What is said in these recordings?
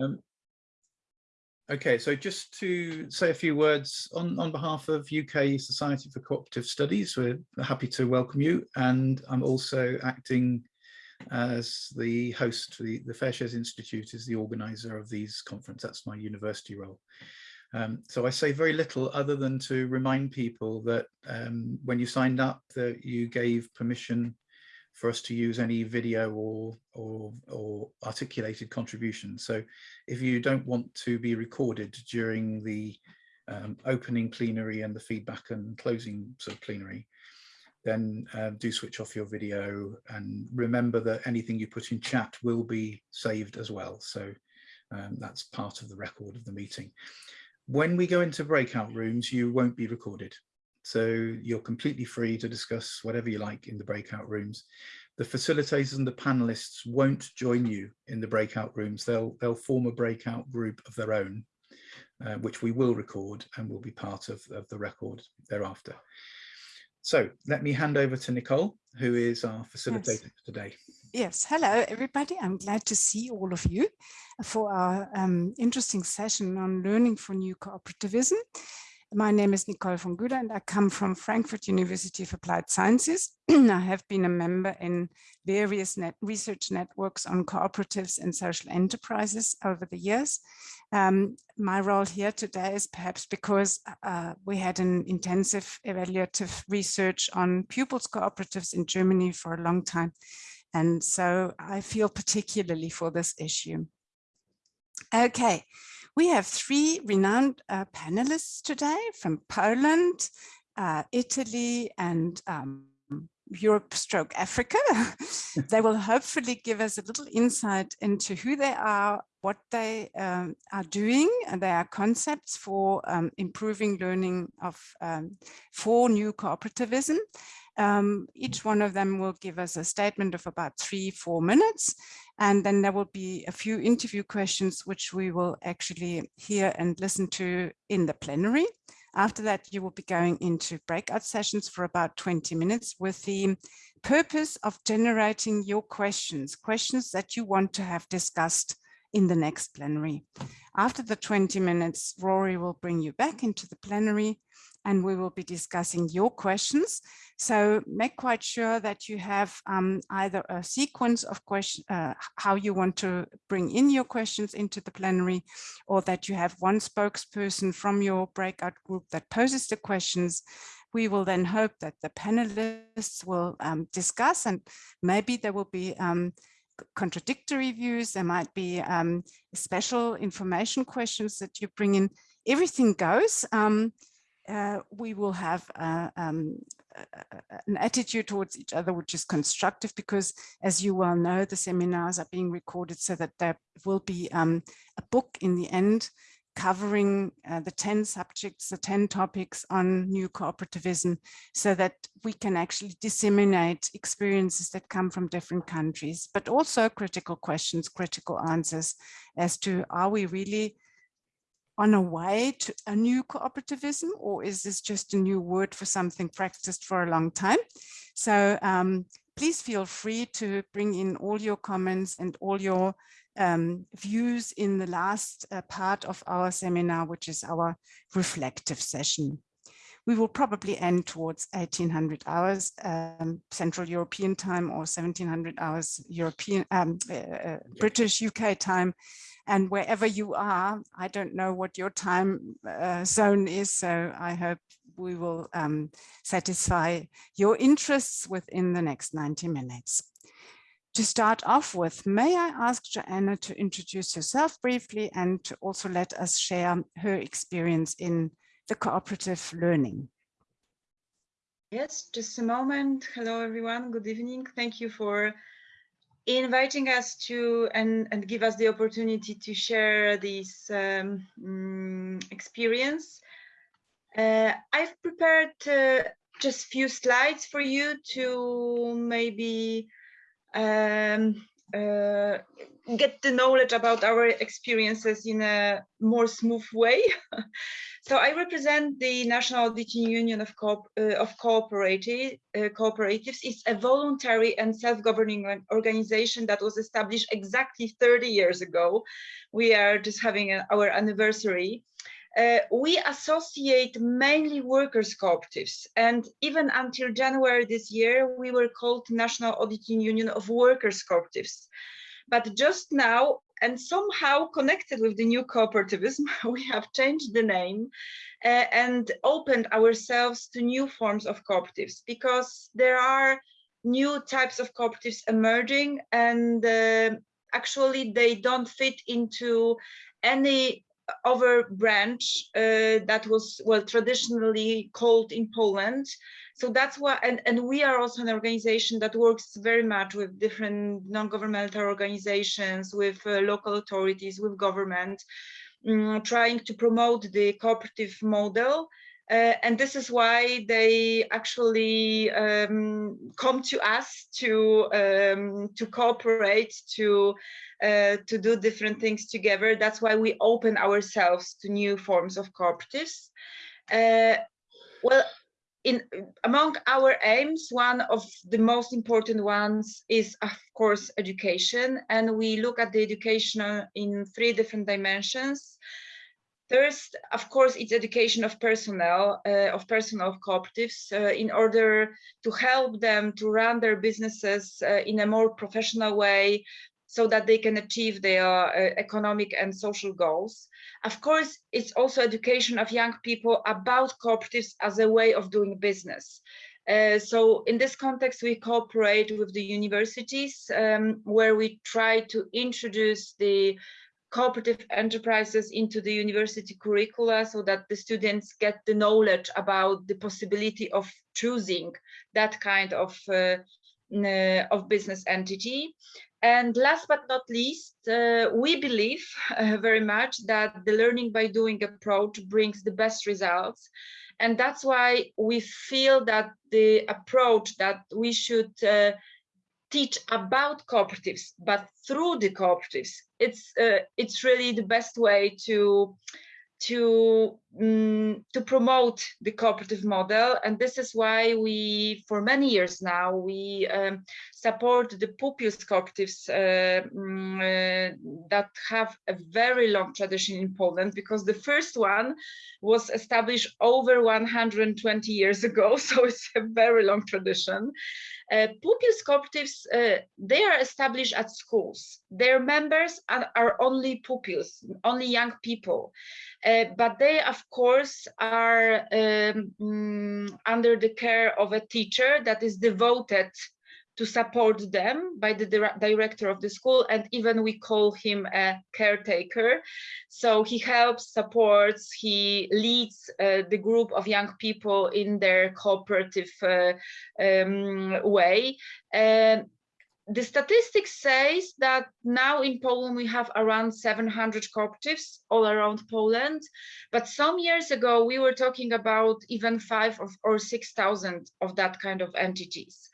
Um, okay, so just to say a few words on, on behalf of UK Society for Cooperative Studies, we're happy to welcome you. And I'm also acting as the host, for the, the Fair Shares Institute is the organizer of these conference. That's my university role. Um, so I say very little other than to remind people that um, when you signed up that you gave permission for us to use any video or, or, or articulated contributions. So if you don't want to be recorded during the um, opening plenary and the feedback and closing sort of plenary, then uh, do switch off your video and remember that anything you put in chat will be saved as well. So um, that's part of the record of the meeting. When we go into breakout rooms, you won't be recorded. So you're completely free to discuss whatever you like in the breakout rooms. The facilitators and the panelists won't join you in the breakout rooms. They'll, they'll form a breakout group of their own, uh, which we will record and will be part of, of the record thereafter. So let me hand over to Nicole, who is our facilitator yes. today. Yes, hello everybody. I'm glad to see all of you for our um, interesting session on learning for new cooperativism. My name is Nicole von Güder and I come from Frankfurt University of Applied Sciences. I have been a member in various net research networks on cooperatives and social enterprises over the years. Um, my role here today is perhaps because uh, we had an intensive evaluative research on pupils cooperatives in Germany for a long time. And so I feel particularly for this issue. Okay, we have three renowned uh, panelists today from Poland, uh, Italy, and um, Europe stroke Africa. they will hopefully give us a little insight into who they are, what they um, are doing, and their concepts for um, improving learning of um, for new cooperativism. Um, each one of them will give us a statement of about three, four minutes. And then there will be a few interview questions, which we will actually hear and listen to in the plenary. After that, you will be going into breakout sessions for about 20 minutes with the purpose of generating your questions, questions that you want to have discussed in the next plenary. After the 20 minutes, Rory will bring you back into the plenary and we will be discussing your questions. So make quite sure that you have um, either a sequence of questions, uh, how you want to bring in your questions into the plenary, or that you have one spokesperson from your breakout group that poses the questions. We will then hope that the panelists will um, discuss and maybe there will be um, contradictory views. There might be um, special information questions that you bring in. Everything goes. Uh, we will have uh, um, an attitude towards each other which is constructive because as you well know the seminars are being recorded so that there will be um, a book in the end covering uh, the 10 subjects, the 10 topics on new cooperativism so that we can actually disseminate experiences that come from different countries, but also critical questions, critical answers as to are we really on a way to a new cooperativism or is this just a new word for something practiced for a long time? So um, please feel free to bring in all your comments and all your um, views in the last uh, part of our seminar, which is our reflective session. We will probably end towards 1800 hours um, Central European time or 1700 hours European um, uh, uh British UK time and wherever you are, I don't know what your time uh, zone is, so I hope we will um, satisfy your interests within the next 90 minutes. To start off with, may I ask Joanna to introduce herself briefly and to also let us share her experience in the cooperative learning. Yes, just a moment. Hello, everyone. Good evening. Thank you for inviting us to and, and give us the opportunity to share this um, mm, experience. Uh, I've prepared uh, just few slides for you to maybe um, uh, get the knowledge about our experiences in a more smooth way. so I represent the National Auditing Union of, Co uh, of Cooperative, uh, Cooperatives. It's a voluntary and self-governing organization that was established exactly 30 years ago. We are just having a, our anniversary. Uh, we associate mainly workers cooperatives and even until January this year we were called National Auditing Union of Workers Cooperatives but just now and somehow connected with the new cooperativism we have changed the name uh, and opened ourselves to new forms of cooperatives because there are new types of cooperatives emerging and uh, actually they don't fit into any other branch uh, that was well traditionally called in Poland. So that's why, and, and we are also an organization that works very much with different non-governmental organizations, with uh, local authorities, with government, um, trying to promote the cooperative model uh, and this is why they actually um, come to us to um, to cooperate to uh, to do different things together. That's why we open ourselves to new forms of cooperatives. Uh, well, in among our aims, one of the most important ones is, of course, education, and we look at the education in three different dimensions. First, of course, it's education of personnel, uh, of personnel of cooperatives uh, in order to help them to run their businesses uh, in a more professional way so that they can achieve their uh, economic and social goals. Of course, it's also education of young people about cooperatives as a way of doing business. Uh, so in this context, we cooperate with the universities um, where we try to introduce the cooperative enterprises into the university curricula so that the students get the knowledge about the possibility of choosing that kind of uh, of business entity. And last but not least, uh, we believe uh, very much that the learning by doing approach brings the best results. And that's why we feel that the approach that we should uh, teach about cooperatives, but through the cooperatives, it's uh, it's really the best way to to um, to promote the cooperative model. And this is why we for many years now we um, support the pupils cooperatives uh, um, uh, that have a very long tradition in Poland because the first one was established over 120 years ago. So it's a very long tradition uh, pupils cooperatives uh, they are established at schools. Their members are, are only pupils only young people. Uh, but they, of course, are um, mm, under the care of a teacher that is devoted to support them by the director of the school and even we call him a caretaker so he helps supports he leads uh, the group of young people in their cooperative uh, um, way the statistics says that now in Poland we have around 700 cooperatives all around Poland, but some years ago we were talking about even five or 6,000 of that kind of entities.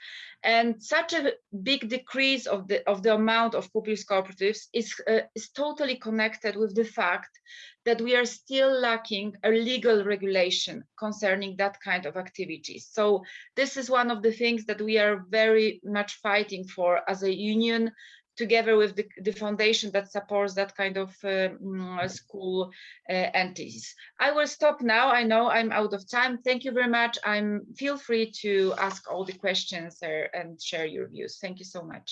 And such a big decrease of the of the amount of pupils cooperatives is uh, is totally connected with the fact that we are still lacking a legal regulation concerning that kind of activities. So this is one of the things that we are very much fighting for as a union together with the, the foundation that supports that kind of uh, mm, school uh, entities. I will stop now. I know I'm out of time. Thank you very much. I'm feel free to ask all the questions and share your views. Thank you so much.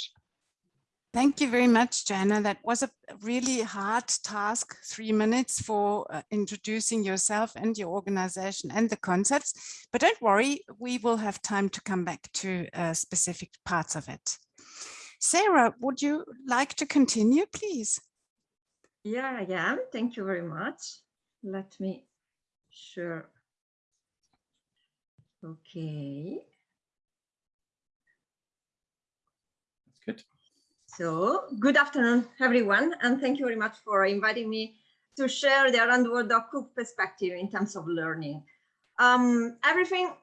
Thank you very much, Jana. That was a really hard task, three minutes for uh, introducing yourself and your organization and the concepts. But don't worry, we will have time to come back to uh, specific parts of it. Sarah, would you like to continue, please? Yeah, I am. Thank you very much. Let me share. Okay. That's good. So, good afternoon, everyone, and thank you very much for inviting me to share the Arandworld Cook perspective in terms of learning. Um, everything,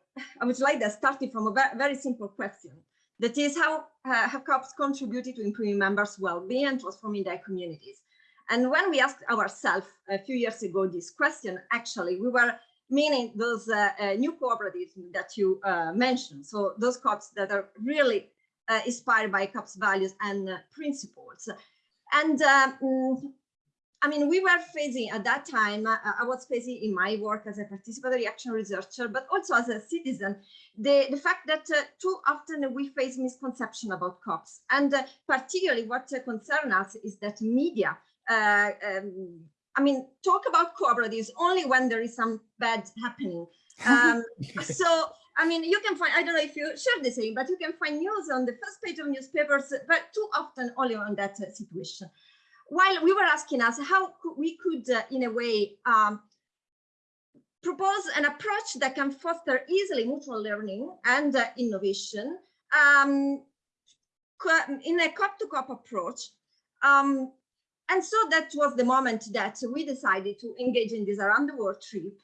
I would like to start from a very simple question that is how uh, have COPs contributed to improving members' well-being and transforming their communities? And when we asked ourselves a few years ago this question, actually, we were meaning those uh, uh, new cooperatives that you uh, mentioned. So those COPs that are really uh, inspired by COPs values and uh, principles. And um, I mean, we were facing at that time, uh, I was facing in my work as a participatory action researcher, but also as a citizen, the, the fact that uh, too often we face misconception about COPs. And uh, particularly what uh, concerns us is that media, uh, um, I mean, talk about cooperatives only when there is some bad happening. Um, so, I mean, you can find, I don't know if you share the same, but you can find news on the first page of newspapers, but too often only on that uh, situation while we were asking us how we could, uh, in a way, um, propose an approach that can foster easily mutual learning and uh, innovation um, in a COP-to-COP approach. Um, and so that was the moment that we decided to engage in this around the world trip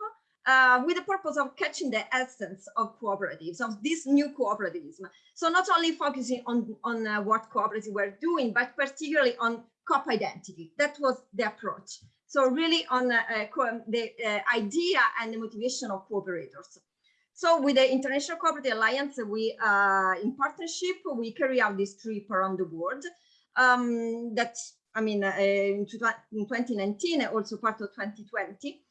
uh, with the purpose of catching the essence of cooperatives, of this new cooperativism. So not only focusing on, on uh, what cooperatives were doing, but particularly on COP identity. That was the approach. So really on uh, uh the uh, idea and the motivation of cooperators. So with the International Cooperative Alliance, we, uh, in partnership, we carry out this trip around the world. Um, that, I mean, in 2019, also part of 2020.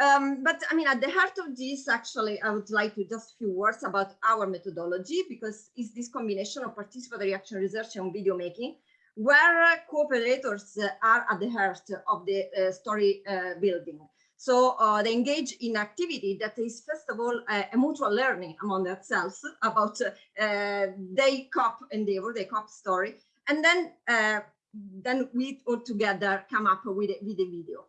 Um, but I mean, at the heart of this, actually, I would like to just few words about our methodology, because it's this combination of participatory action research and video making where cooperators are at the heart of the uh, story uh, building. So uh, they engage in activity that is, first of all, a mutual learning among themselves about uh, their COP endeavor, their COP story. And then, uh, then we all together come up with a, with a video.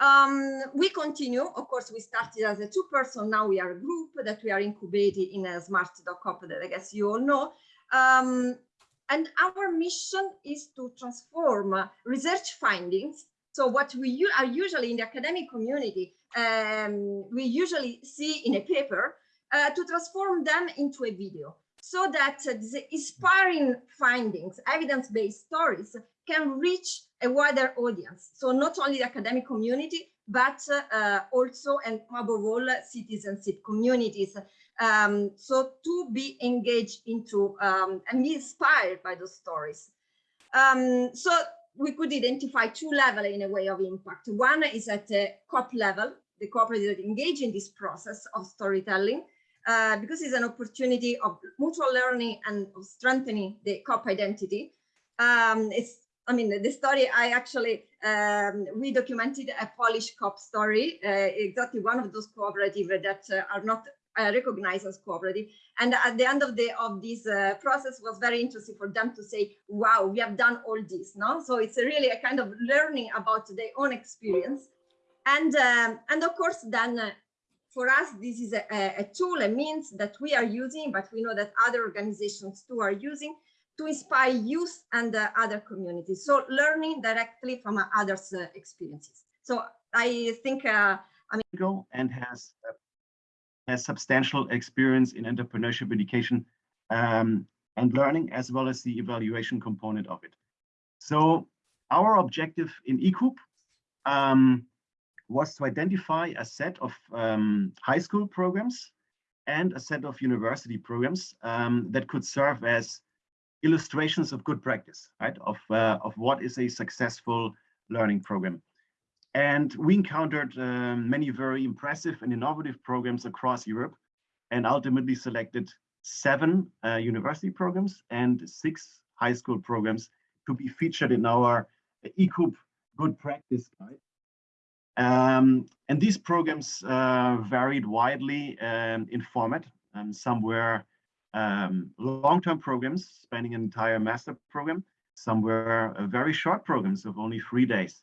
Um, we continue, of course, we started as a two person, now we are a group that we are incubated in a smart.cop that I guess you all know. Um, and our mission is to transform uh, research findings. So what we are usually in the academic community, um, we usually see in a paper, uh, to transform them into a video so that uh, the inspiring findings, evidence-based stories can reach a wider audience. So not only the academic community, but uh, also and above all citizenship communities um, so to be engaged into um, and be inspired by those stories. Um, so we could identify two levels in a way of impact. One is at the COP level, the cooperatives that engage in this process of storytelling, uh, because it's an opportunity of mutual learning and of strengthening the COP identity. Um, it's, I mean, the story I actually, um, we documented a Polish COP story, uh, exactly one of those cooperatives that uh, are not uh, recognized as cooperative. And at the end of the of this uh, process was very interesting for them to say, wow, we have done all this. No, so it's really a kind of learning about their own experience. And um, and of course, then uh, for us, this is a, a, tool, a means that we are using, but we know that other organizations too are using to inspire youth and other communities. So learning directly from others' uh, experiences. So I think, uh, I mean, and has has substantial experience in entrepreneurship education um, and learning, as well as the evaluation component of it. So our objective in eCoop um, was to identify a set of um, high school programs and a set of university programs um, that could serve as illustrations of good practice, right? Of, uh, of what is a successful learning program. And we encountered um, many very impressive and innovative programs across Europe and ultimately selected seven uh, university programs and six high school programs to be featured in our eCoop good practice guide. Um, and these programs uh, varied widely um, in format. Um, some were um, long-term programs spanning an entire master program. Some were uh, very short programs of only three days.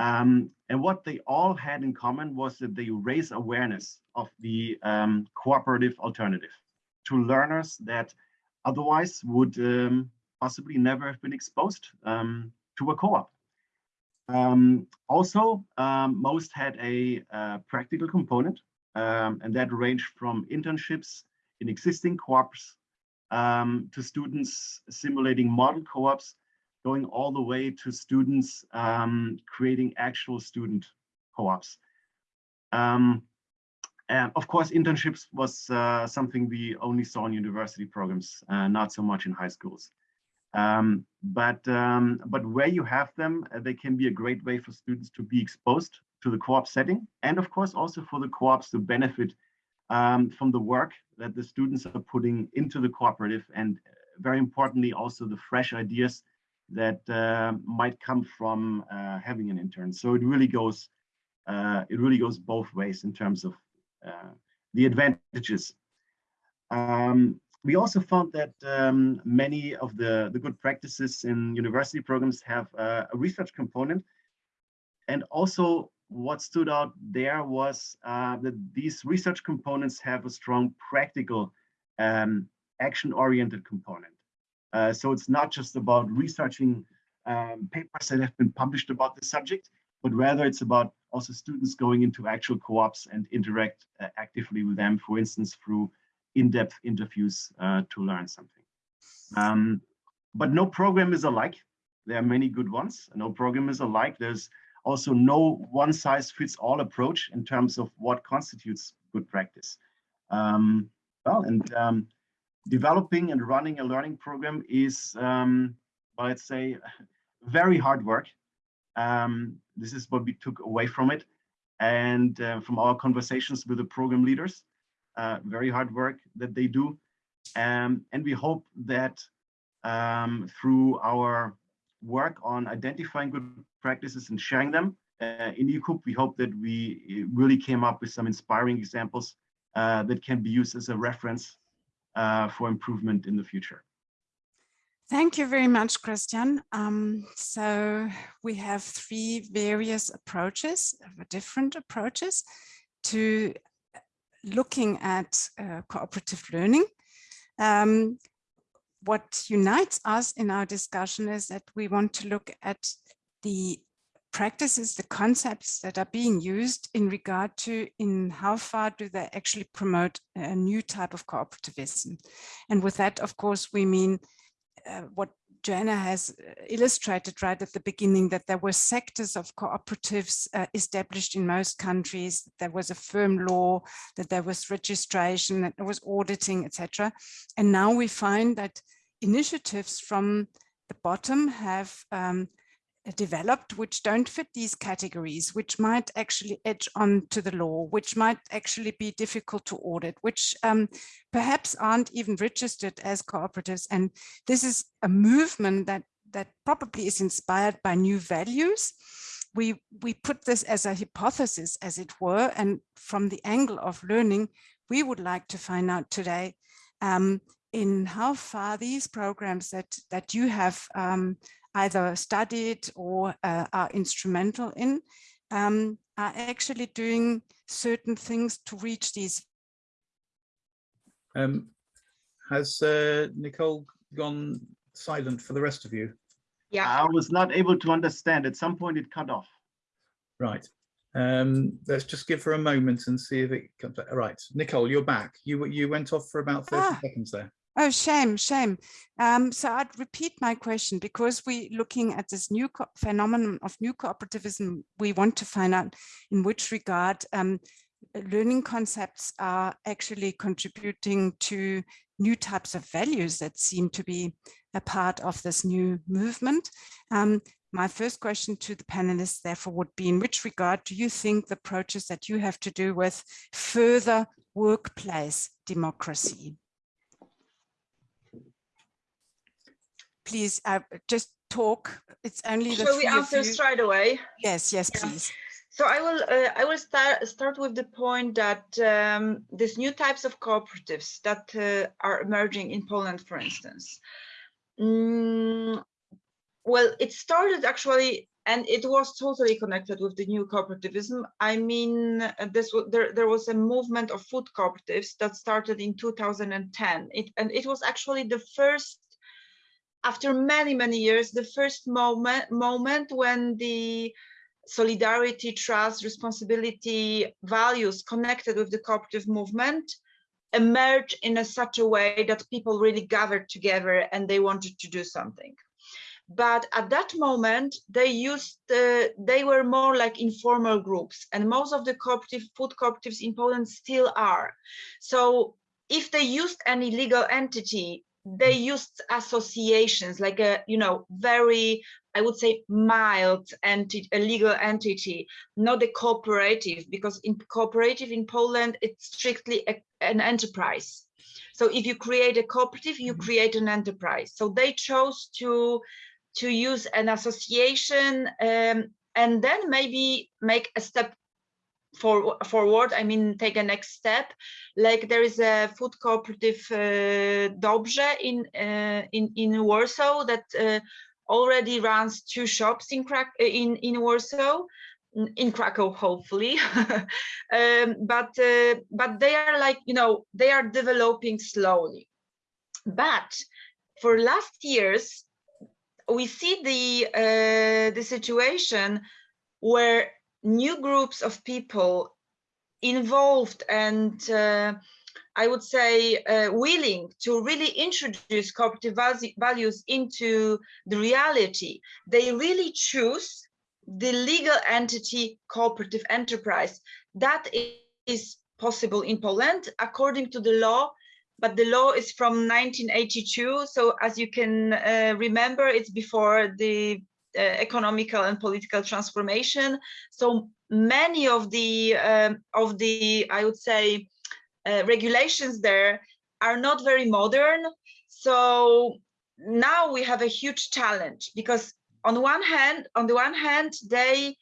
Um, and what they all had in common was that they raise awareness of the um, cooperative alternative to learners that otherwise would um, possibly never have been exposed um, to a co-op. Um, also, um, most had a uh, practical component, and that ranged from internships in existing co-ops to students simulating model co-ops, going all the way to students um, creating actual student co-ops. Um, and of course, internships was uh, something we only saw in university programs, uh, not so much in high schools. Um, but um, but where you have them, uh, they can be a great way for students to be exposed to the co-op setting, and of course also for the co-ops to benefit um, from the work that the students are putting into the cooperative, and uh, very importantly also the fresh ideas that uh, might come from uh, having an intern. So it really goes uh, it really goes both ways in terms of uh, the advantages. Um, we also found that um, many of the, the good practices in university programs have uh, a research component. And also what stood out there was uh, that these research components have a strong practical um, action-oriented component. Uh, so it's not just about researching um, papers that have been published about the subject, but rather it's about also students going into actual co-ops and interact uh, actively with them, for instance, through in-depth interviews uh, to learn something. Um, but no program is alike. There are many good ones. No program is alike. There's also no one size fits all approach in terms of what constitutes good practice. Um, well, and um, developing and running a learning program is, um, well, let's say, very hard work. Um, this is what we took away from it and uh, from our conversations with the program leaders uh, very hard work that they do. Um, and we hope that um, through our work on identifying good practices and sharing them uh, in ECOOP, we hope that we really came up with some inspiring examples uh, that can be used as a reference uh, for improvement in the future. Thank you very much, Christian. Um, so we have three various approaches, different approaches to looking at uh, cooperative learning. Um, what unites us in our discussion is that we want to look at the practices, the concepts that are being used in regard to in how far do they actually promote a new type of cooperativism. And with that, of course, we mean uh, what Joanna has uh, illustrated right at the beginning that there were sectors of cooperatives uh, established in most countries. There was a firm law, that there was registration, that there was auditing, etc. And now we find that initiatives from the bottom have um, developed which don't fit these categories, which might actually edge on to the law, which might actually be difficult to audit, which um, perhaps aren't even registered as cooperatives. And this is a movement that, that probably is inspired by new values. We, we put this as a hypothesis, as it were, and from the angle of learning, we would like to find out today um, in how far these programs that, that you have um, either studied or uh, are instrumental in, um, are actually doing certain things to reach these. Um, has uh, Nicole gone silent for the rest of you? Yeah. I was not able to understand. At some point it cut off. Right. Um, let's just give her a moment and see if it comes back. Right, Nicole, you're back. You you went off for about 30 Ah. seconds there. Oh, shame, shame. Um, so I'd repeat my question because we're looking at this new phenomenon of new cooperativism. We want to find out in which regard um, learning concepts are actually contributing to new types of values that seem to be a part of this new movement. Um, my first question to the panelists, therefore, would be in which regard do you think the approaches that you have to do with further workplace democracy? Please uh, just talk. It's only the Shall we answer straight away? Yes, yes, Yeah. please. So I will uh, I will start start with the point that um, these new types of cooperatives that uh, are emerging in Poland, for instance. Mm, well, it started actually, and it was totally connected with the new cooperativism. I mean, this there there was a movement of food cooperatives that started in 2010. It and it was actually the first after many many years the first moment moment when the solidarity trust responsibility values connected with the cooperative movement emerged in a such a way that people really gathered together and they wanted to do something. But at that moment they used uh, they were more like informal groups and most of the cooperative food cooperatives in poland still are. So if they used any legal entity they used associations like a you know very i would say mild entity a legal entity not a cooperative because in cooperative in poland it's strictly a, an enterprise. So if you create a cooperative you create an enterprise. So they chose to to use an association um, and then maybe make a step for, forward, I mean, take a next step. Like there is a food cooperative uh, Dobrze in, uh, in, in Warsaw that uh, already runs two shops in, in, in Warsaw in Krakow, hopefully. um, but uh, but they are like you know they are developing slowly. But for last years, we see the uh, the situation where new groups of people involved and uh, I would say uh, willing to really introduce cooperative values into the reality, they really choose the legal entity cooperative enterprise. That is possible in Poland according to the law but the law is from 1982. So as you can uh, remember, it's before the economical and political transformation. So many of the um, of the I would say uh, regulations there are not very modern. So now we have a huge challenge because on one hand, on the one hand, they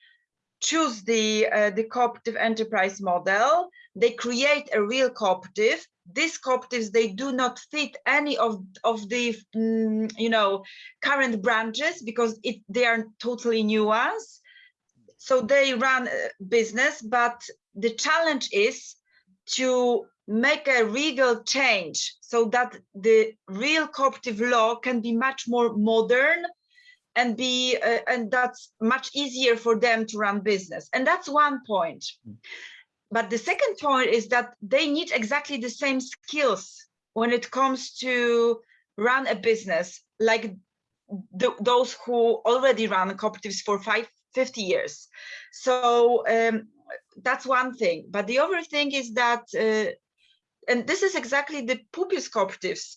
choose the uh, the cooperative enterprise model. They create a real cooperative these cooperatives they do not fit any of of the mm, you know current branches because it they are totally new ones so they run business but the challenge is to make a legal change so that the real cooperative law can be much more modern and be uh, and that's much easier for them to run business and that's one point but the second point is that they need exactly the same skills when it comes to run a business like those who already run cooperatives for five, 50 years. So um, that's one thing. But the other thing is that, uh, and this is exactly the pupils cooperatives,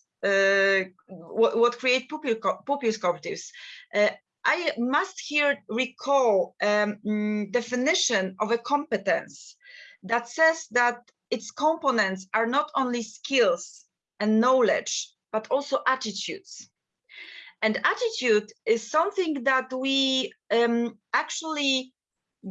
what, what, create pupils cooperatives. Uh, I must here recall um, mm, definition of a competence that says that its components are not only skills and knowledge, but also attitudes. And attitude is something that we um, actually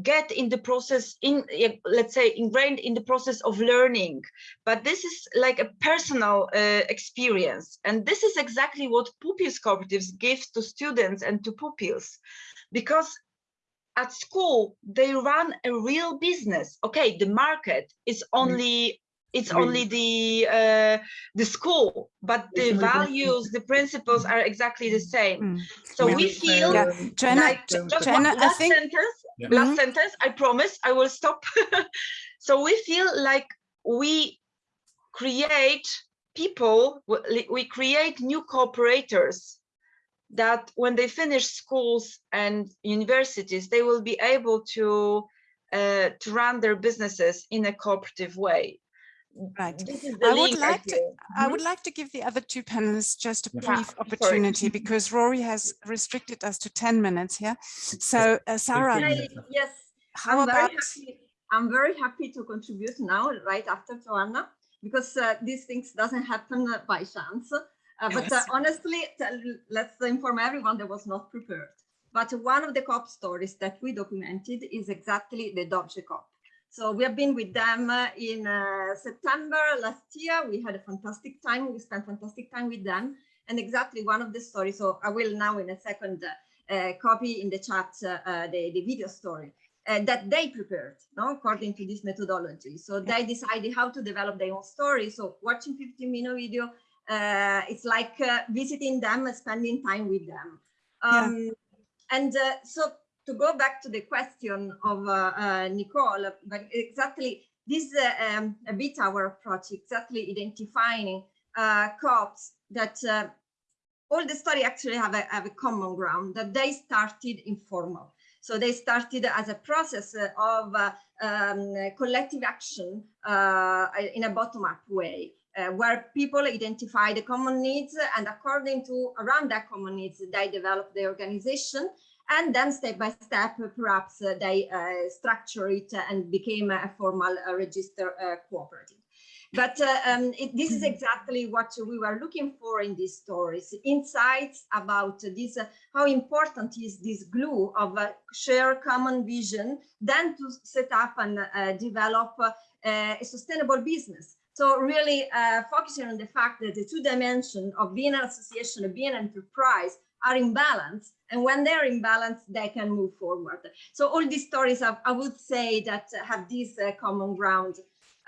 get in the process in let's say ingrained in the process of learning. But this is like a personal uh, experience. And this is exactly what pupils cooperatives give to students and to pupils. Because at school they run a real business. Okay the market is mm. only it's only the uh, the school. But the values the principles are exactly the same. Mm. so we feel yeah. Joanna, like just Joanna, one, last think... sentence yeah. last mm -hmm. sentence i promise i will stop so we feel like we create people we create new cooperators that when they finish schools and universities, they will be able to uh, to run their businesses in a cooperative way. Right. I would like to. I would like to give the other two panelists just a brief yeah, opportunity sorry. because Rory has restricted us to ten minutes here. So, uh, Sarah. yes. How I'm about? Very happy, I'm very happy to contribute now, right after Joanna, because uh, these things doesn't happen by chance. Uh, but uh, honestly, let's inform everyone that was not prepared. But one of the COP stories that we documented is exactly the Dobrze COP. So we have been with them uh, in uh, September last year. We had a fantastic time. We spent fantastic time with them. And exactly one of the stories, so I will now in a second uh, copy in the chat uh, the, the video story. that they prepared, no, according to this methodology. So they decided how to develop their own story. So watching 15 minute video uh, it's like uh, visiting them spending time with them. Um, yeah. And uh, so to go back to the question of uh, uh, Nicole, but exactly this is uh, um, a bit our approach, exactly identifying uh, co-ops that all the story actually have a, have a common ground, that they started informal. So they started as a process of uh, um, collective action uh, in a bottom-up way. Uh, where people identify the common needs and according to around that common needs they develop the organization and then step by step perhaps uh, they uh, structure it and became a formal uh, register uh, cooperative. But uh, um, it, this is exactly what we were looking for in these stories. Insights about this how important is this glue of a shared common vision then to set up and develop a sustainable business. So really uh, focusing on the fact that the two dimensions of being an association of being an enterprise are in balance. And when they're in balance, they can move forward. So all these stories, have, I would say that have this uh, common ground.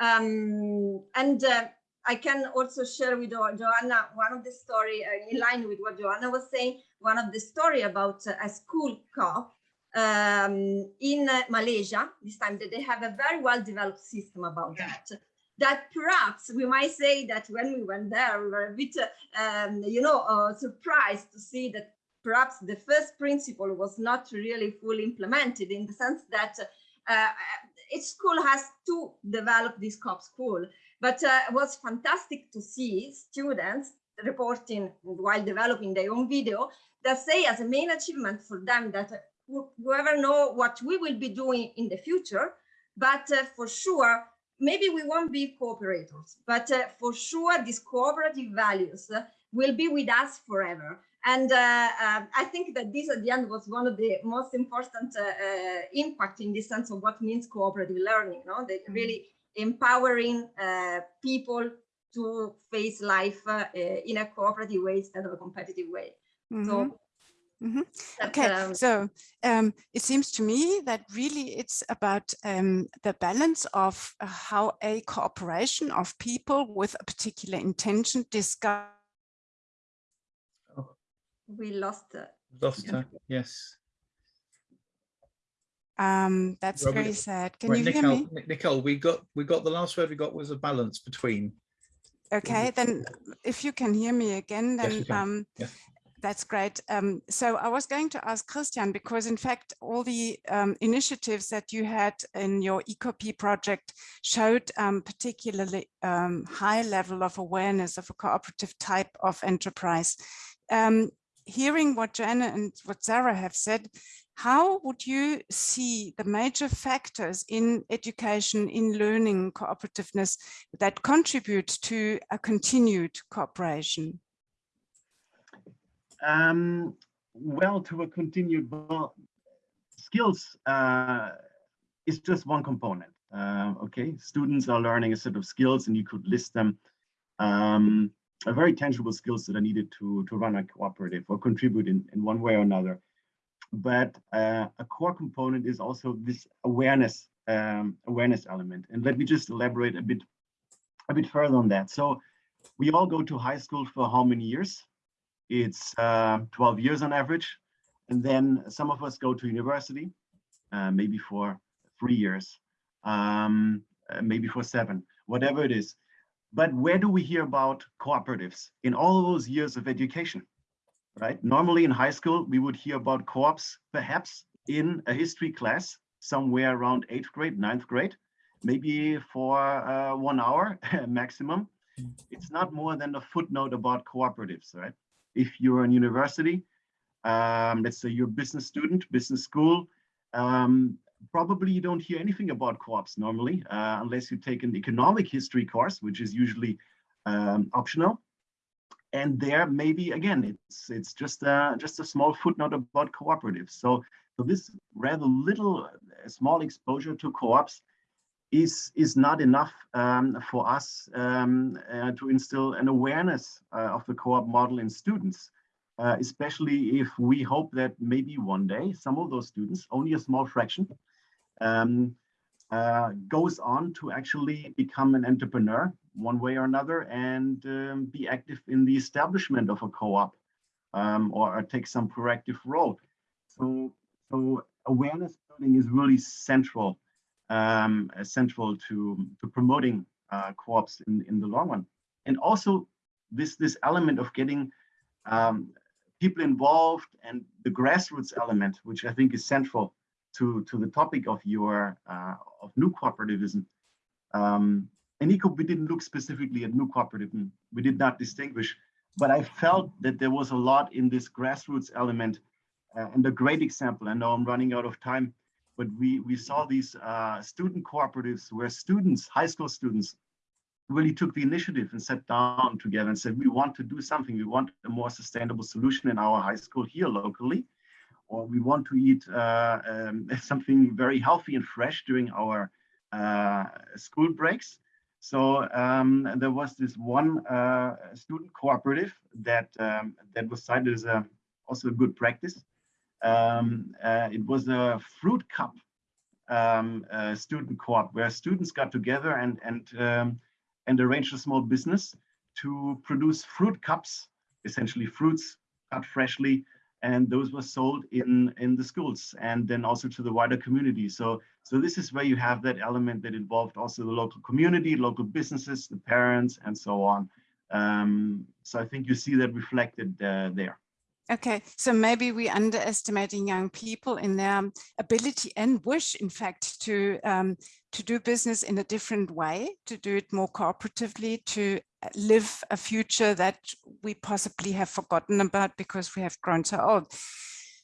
Um, and uh, I can also share with Joanna one of the story uh, in line with what Joanna was saying, one of the story about a school cop um, in Malaysia, this time that they have a very well developed system about that that perhaps we might say that when we went there, we were a bit, um, you know, uh, surprised to see that perhaps the first principle was not really fully implemented in the sense that uh, each school has to develop this COP school. But uh, it was fantastic to see students reporting while developing their own video that say as a main achievement for them that whoever know what we will be doing in the future, but uh, for sure maybe we won't be cooperators, but uh, for sure these cooperative values uh, will be with us forever. And uh, um, I think that this at the end was one of the most important uh, uh, impact in the sense of what means cooperative learning, no? That mm-hmm. really empowering uh, people to face life in a cooperative way instead of a competitive way. Mm -hmm. So mm-hmm. Mm -hmm. Okay, um, so um, it seems to me that really it's about um, the balance of uh, how a cooperation of people with a particular intention discuss. Oh. We lost her. Lost her, yes. Um, that's Robert, very sad. Can right, you Nicole, hear me? Nicole, we got we got the last word we got was a balance between. Okay, then if you can hear me again, then yes, um, yes. That's great. Um, so I was going to ask Christian, because in fact, all the um, initiatives that you had in your ECOP project showed um, particularly um, high level of awareness of a cooperative type of enterprise. Um, hearing what Joanna and what Sarah have said, how would you see the major factors in education, in learning cooperativeness that contribute to a continued cooperation? Um, well, to a continued well, skills uh, is just one component. Uh, okay, students are learning a set of skills, and you could list them. Um, a very tangible skills that are needed to to run a cooperative or contribute in in one way or another. But uh, a core component is also this awareness um, awareness element. And let me just elaborate a bit a bit further on that. So we all go to high school for how many years? It's uh, 12 years on average. And then some of us go to university, uh, maybe for three years, um, uh, maybe for seven, whatever it is. But where do we hear about cooperatives in all those years of education, right? Normally in high school, we would hear about co-ops, perhaps in a history class, somewhere around eighth grade, ninth grade, maybe for uh, one hour maximum. Hmm. It's not more than a footnote about cooperatives, right? If you're in university, um, let's say you're a business student, business school, um, probably you don't hear anything about co-ops normally, uh, unless you take an economic history course, which is usually um, optional. And there, maybe again, it's it's just a, just a small footnote about cooperatives. So, so this rather little, uh, small exposure to co-ops is is not enough um, for us um, uh, to instill an awareness uh, of the co-op model in students, uh, especially if we hope that maybe one day some of those students, only a small fraction, um, uh, goes on to actually become an entrepreneur one way or another and um, be active in the establishment of a co-op um, or, or take some proactive role. So, so awareness building is really central um, central to, to promoting uh, co-ops in, in the long run. And also this, this element of getting um, people involved and the grassroots element, which I think is central to, to the topic of your uh, of new cooperativism. Um, and ECOOP, we didn't look specifically at new cooperativism. We did not distinguish, but I felt that there was a lot in this grassroots element. Uh, and a great example, I know I'm running out of time, but we, we saw these uh, student cooperatives where students, high school students, really took the initiative and sat down together and said, we want to do something. We want a more sustainable solution in our high school here locally, or we want to eat uh, um, something very healthy and fresh during our uh, school breaks. So um, there was this one uh, student cooperative that um, that was cited as a, also a good practice. Um, uh, it was a fruit cup um, uh, student co-op where students got together and and um, and arranged a small business to produce fruit cups, essentially fruits cut freshly, and those were sold in in the schools and then also to the wider community. So so this is where you have that element that involved also the local community, local businesses, the parents, and so on. Um, so I think you see that reflected uh, there. Okay, so maybe we underestimating young people in their ability and wish, in fact, to um, to do business in a different way, to do it more cooperatively, to uh, live a future that we possibly have forgotten about because we have grown so old.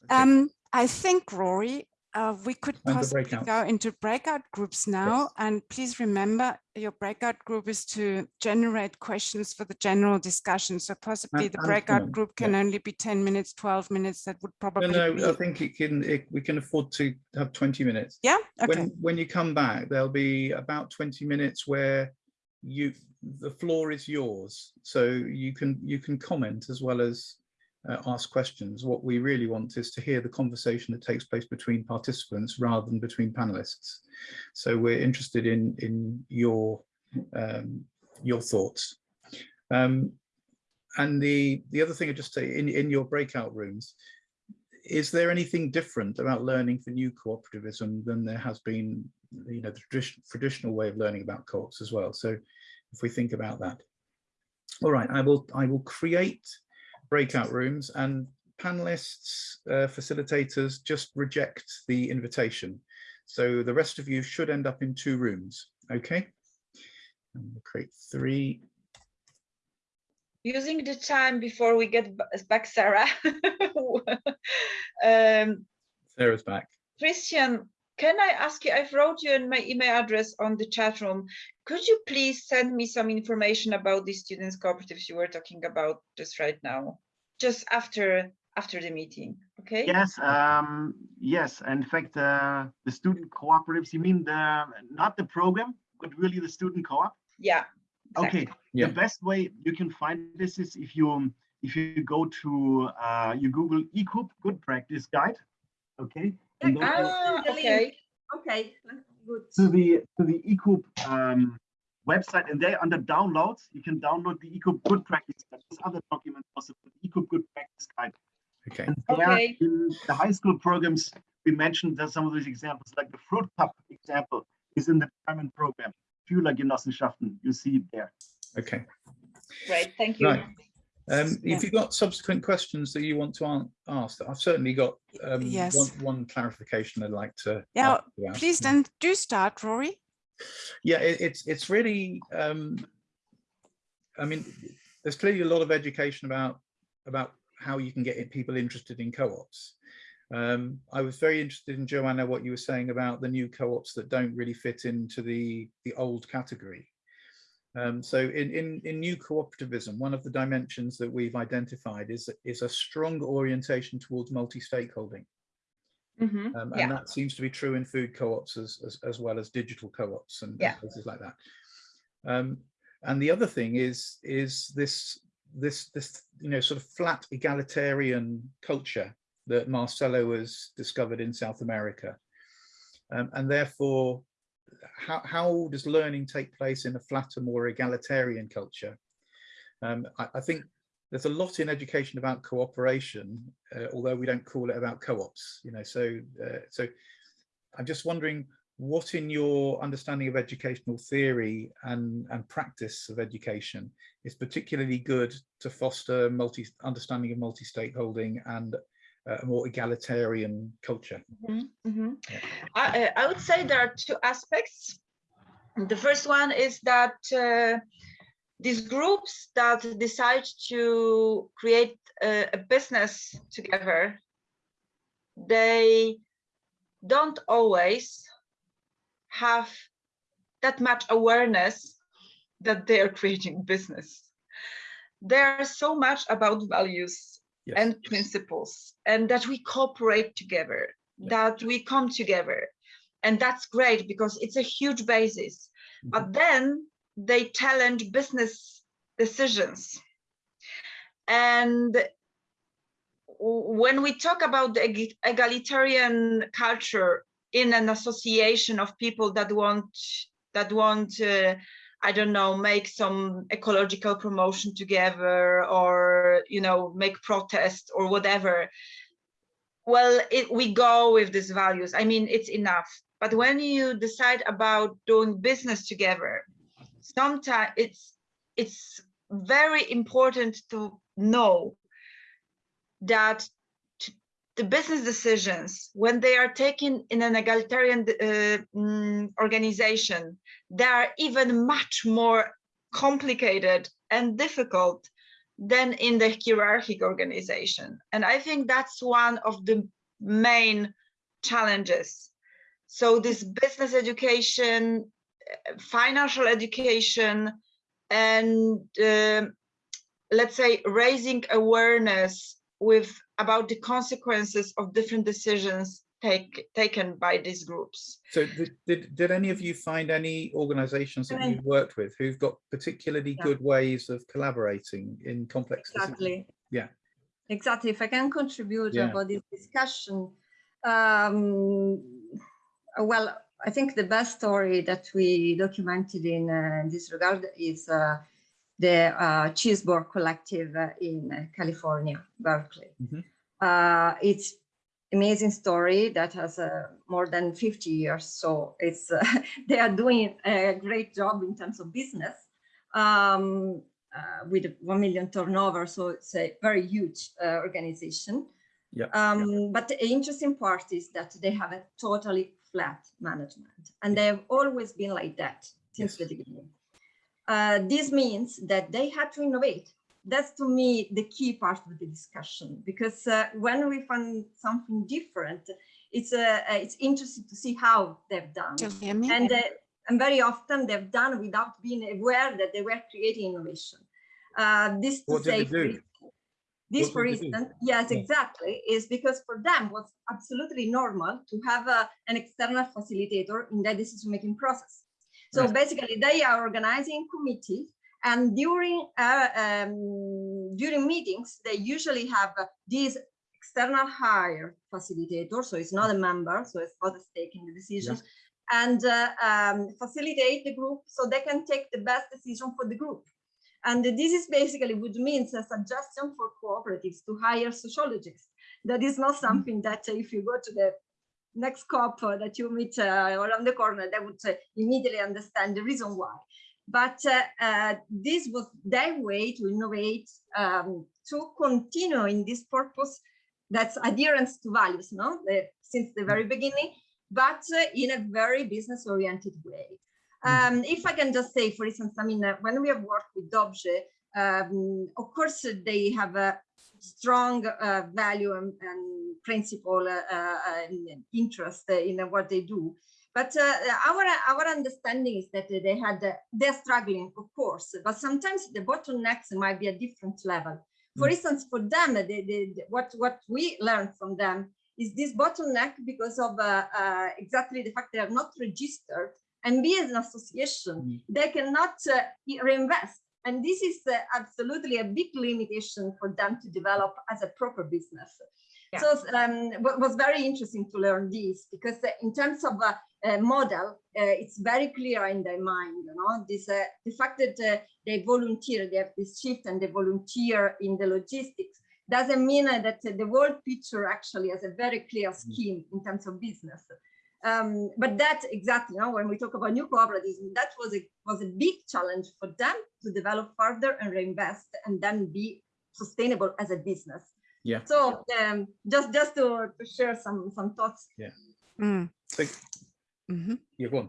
Okay. Um, I think, Rory, uh, we could possibly go into breakout groups now. Yes. And please remember your breakout group is to generate questions for the general discussion. So possibly and, the breakout group can yeah. only be 10 minutes, 12 minutes. That would probably No, no, be... I think it can, it, we can afford to have 20 minutes. Yeah, okay. When, when you come back, there'll be about 20 minutes where you the floor is yours. So you can you can comment as well as uh, ask questions. What we really want is to hear the conversation that takes place between participants rather than between panelists. So we're interested in in your um, your thoughts. Um, and the the other thing I just say in in your breakout rooms, is there anything different about learning for new cooperativism than there has been, you know, the tradition, traditional way of learning about co-ops as well? So if we think about that. All right, I will I will create breakout rooms and panelists, uh, facilitators just reject the invitation. So the rest of you should end up in two rooms, okay? And we'll create three. Using the time before we get back, Sarah. um, Sarah's back. Christian, can I ask you, I've wrote you in my email address on the chat room. Could you please send me some information about the students cooperatives you were talking about just right now, just after after the meeting, okay? Yes, um, yes. In fact, uh, the student cooperatives, you mean the not the program, but really the student co-op? Yeah. Exactly. Okay. Yeah. The best way you can find this is if you if you go to uh, you Google ECOOP Good Practice Guide. Okay. Ah, okay. Okay, good. To the to the ECOOP um, website, and there under downloads, you can download the ECOOP Good Practice Guide. There's other documents also, the ECOOP Good Practice Guide. Okay. And there okay. in the high school programs, we mentioned that some of these examples, like the fruit cup example, is in the German program. Schülergenossenschaften, you see it there. Okay. Great, thank you. Right. Um, yeah. If you've got subsequent questions that you want to ask, I've certainly got um, yes. one, one, clarification I'd like to. Yeah, please then do start, Rory. Yeah, it, it's it's really. Um, I mean, there's clearly a lot of education about about how you can get people interested in co-ops. Um, I was very interested in Joanna what you were saying about the new co-ops that don't really fit into the the old category. Um, so in, in, in new cooperativism, one of the dimensions that we've identified is, is a strong orientation towards multi-stakeholding. Mm -hmm. um, and yeah. that seems to be true in food co-ops as, as, as, well as digital co-ops and yeah. places like that. Um, and the other thing is, is this, this, this, you know, sort of flat egalitarian culture that Marcelo has discovered in South America. Um, and therefore, how, how does learning take place in a flatter, more egalitarian culture? Um, I, I, think there's a lot in education about cooperation, uh, although we don't call it about co-ops, you know, so, uh, so I'm just wondering what in your understanding of educational theory and, and practice of education is particularly good to foster multi understanding of multi-stakeholding and a more egalitarian culture? Mm -hmm. Yeah. I, I, would say there are two aspects. The first one is that uh, these groups that decide to create a, a business together, they don't always have that much awareness that they are creating business. There's so much about values yes. and principles and that we cooperate together, that we come together. And that's great because it's a huge basis. Mm -hmm. But then they challenge business decisions. And when we talk about the egalitarian culture in an association of people that want that want uh, I don't know make some ecological promotion together or you know make protest or whatever. Well it, we go with these values. I mean it's enough. But when you decide about doing business together sometimes it's it's very important to know that the business decisions, when they are taken in an egalitarian uh, mm, organization, they are even much more complicated and difficult than in the hierarchic organization. And I think that's one of the main challenges. So this business education, financial education, and uh, let's say raising awareness with about the consequences of different decisions take, taken by these groups. So did, did, did any of you find any organizations that you've worked with who've got particularly yeah. good ways of collaborating in complex Exactly. Decisions? Yeah. Exactly. If I can contribute yeah. about this discussion, um, well, I think the best story that we documented in uh, this regard is uh, the uh, Cheeseboard Collective uh, in uh, California, Berkeley. Mm -hmm. uh, it's amazing story that has uh, more than 50 years. So it's uh, they are doing a great job in terms of business um, uh, with 1 million turnover. So it's a very huge organization. Yeah. Um, but the interesting part is that they have a totally flat management and they've always been like that since yes. the beginning. Uh, this means that they had to innovate. That's to me the key part of the discussion because uh, when we find something different, it's uh, uh it's interesting to see how they've done. And uh, and very often they've done without being aware that they were creating innovation. this to what say, for, this what for instance, yes, exactly, is because for them was absolutely normal to have an external facilitator in their decision-making process. So right. basically they are organizing committees and during uh, um, during meetings, they usually have uh, these external hire facilitator. So it's not a member, so it's not in the decisions yeah. and uh, um, facilitate the group so they can take the best decision for the group. And this is basically what means a suggestion for cooperatives to hire sociologists. That is not mm-hmm. something that if you go to the next COP that you meet uh, around the corner, they would uh, immediately understand the reason why. But uh, uh, this was their way to innovate, um, to continue in this purpose that's adherence to values, no? The, since the very beginning, but uh, in a very business-oriented way. Mm-hmm. Um, if I can just say, for instance, I mean, uh, when we have worked with Dobje, um, of course, they have a strong uh, value and, and principle uh, uh, and interest in what they do. But our our understanding is that they had they're struggling, of course, but sometimes the bottlenecks might be a different level. For mm. instance, for them, they, they, what what we learned from them is this bottleneck because of uh, uh, exactly the fact they are not registered and be as an association, mm. they cannot uh, reinvest and this is uh, absolutely a big limitation for them to develop as a proper business. Yeah. So um, it was very interesting to learn this because uh, in terms of a, model, uh, it's very clear in their mind, you know, this, uh, the fact that uh, they volunteer, they have this shift and they volunteer in the logistics doesn't mean that the world picture actually has a very clear mm. scheme in terms of business. Um, but that exactly, you know, when we talk about new cooperatives, that was a was a big challenge for them to develop further and reinvest and then be sustainable as a business. Yeah. So um, just just to, to share some some thoughts. Yeah. Mm. So, Mhm. yeah, go on.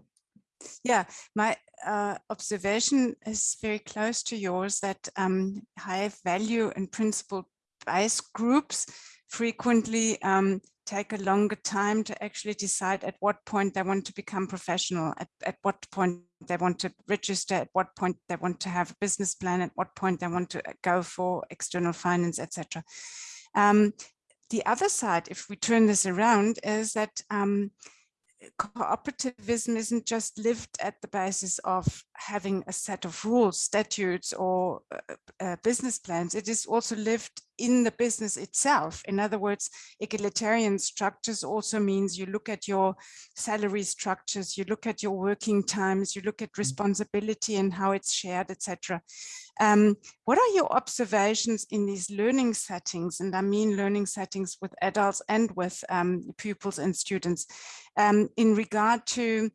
Yeah, my uh, observation is very close to yours that um, high value and principle based groups frequently um, take a longer time to actually decide at what point they want to become professional, at, at what point they want to register, at what point they want to have a business plan, at what point they want to uh, go for external finance, etc. Um, the other side, if we turn this around, is that um, cooperativism isn't just lived at the basis of having a set of rules, statutes or uh, uh, business plans. It is also lived in the business itself. In other words, egalitarian structures also means you look at your salary structures, you look at your working times, you look at responsibility and how it's shared, etc. Um, what are your observations in these learning settings? And I mean learning settings with adults and with um, pupils and students um, in regard to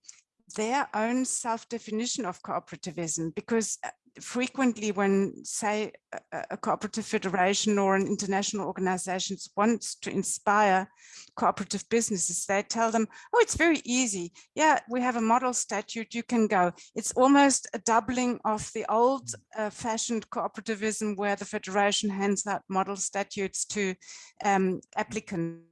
their own self-definition of cooperativism because uh, frequently when say a, cooperative federation or an international organization wants to inspire cooperative businesses they tell them oh it's very easy. Yeah we have a model statute you can go. It's almost a doubling of the old uh, fashioned cooperativism where the federation hands out model statutes to um, applicants.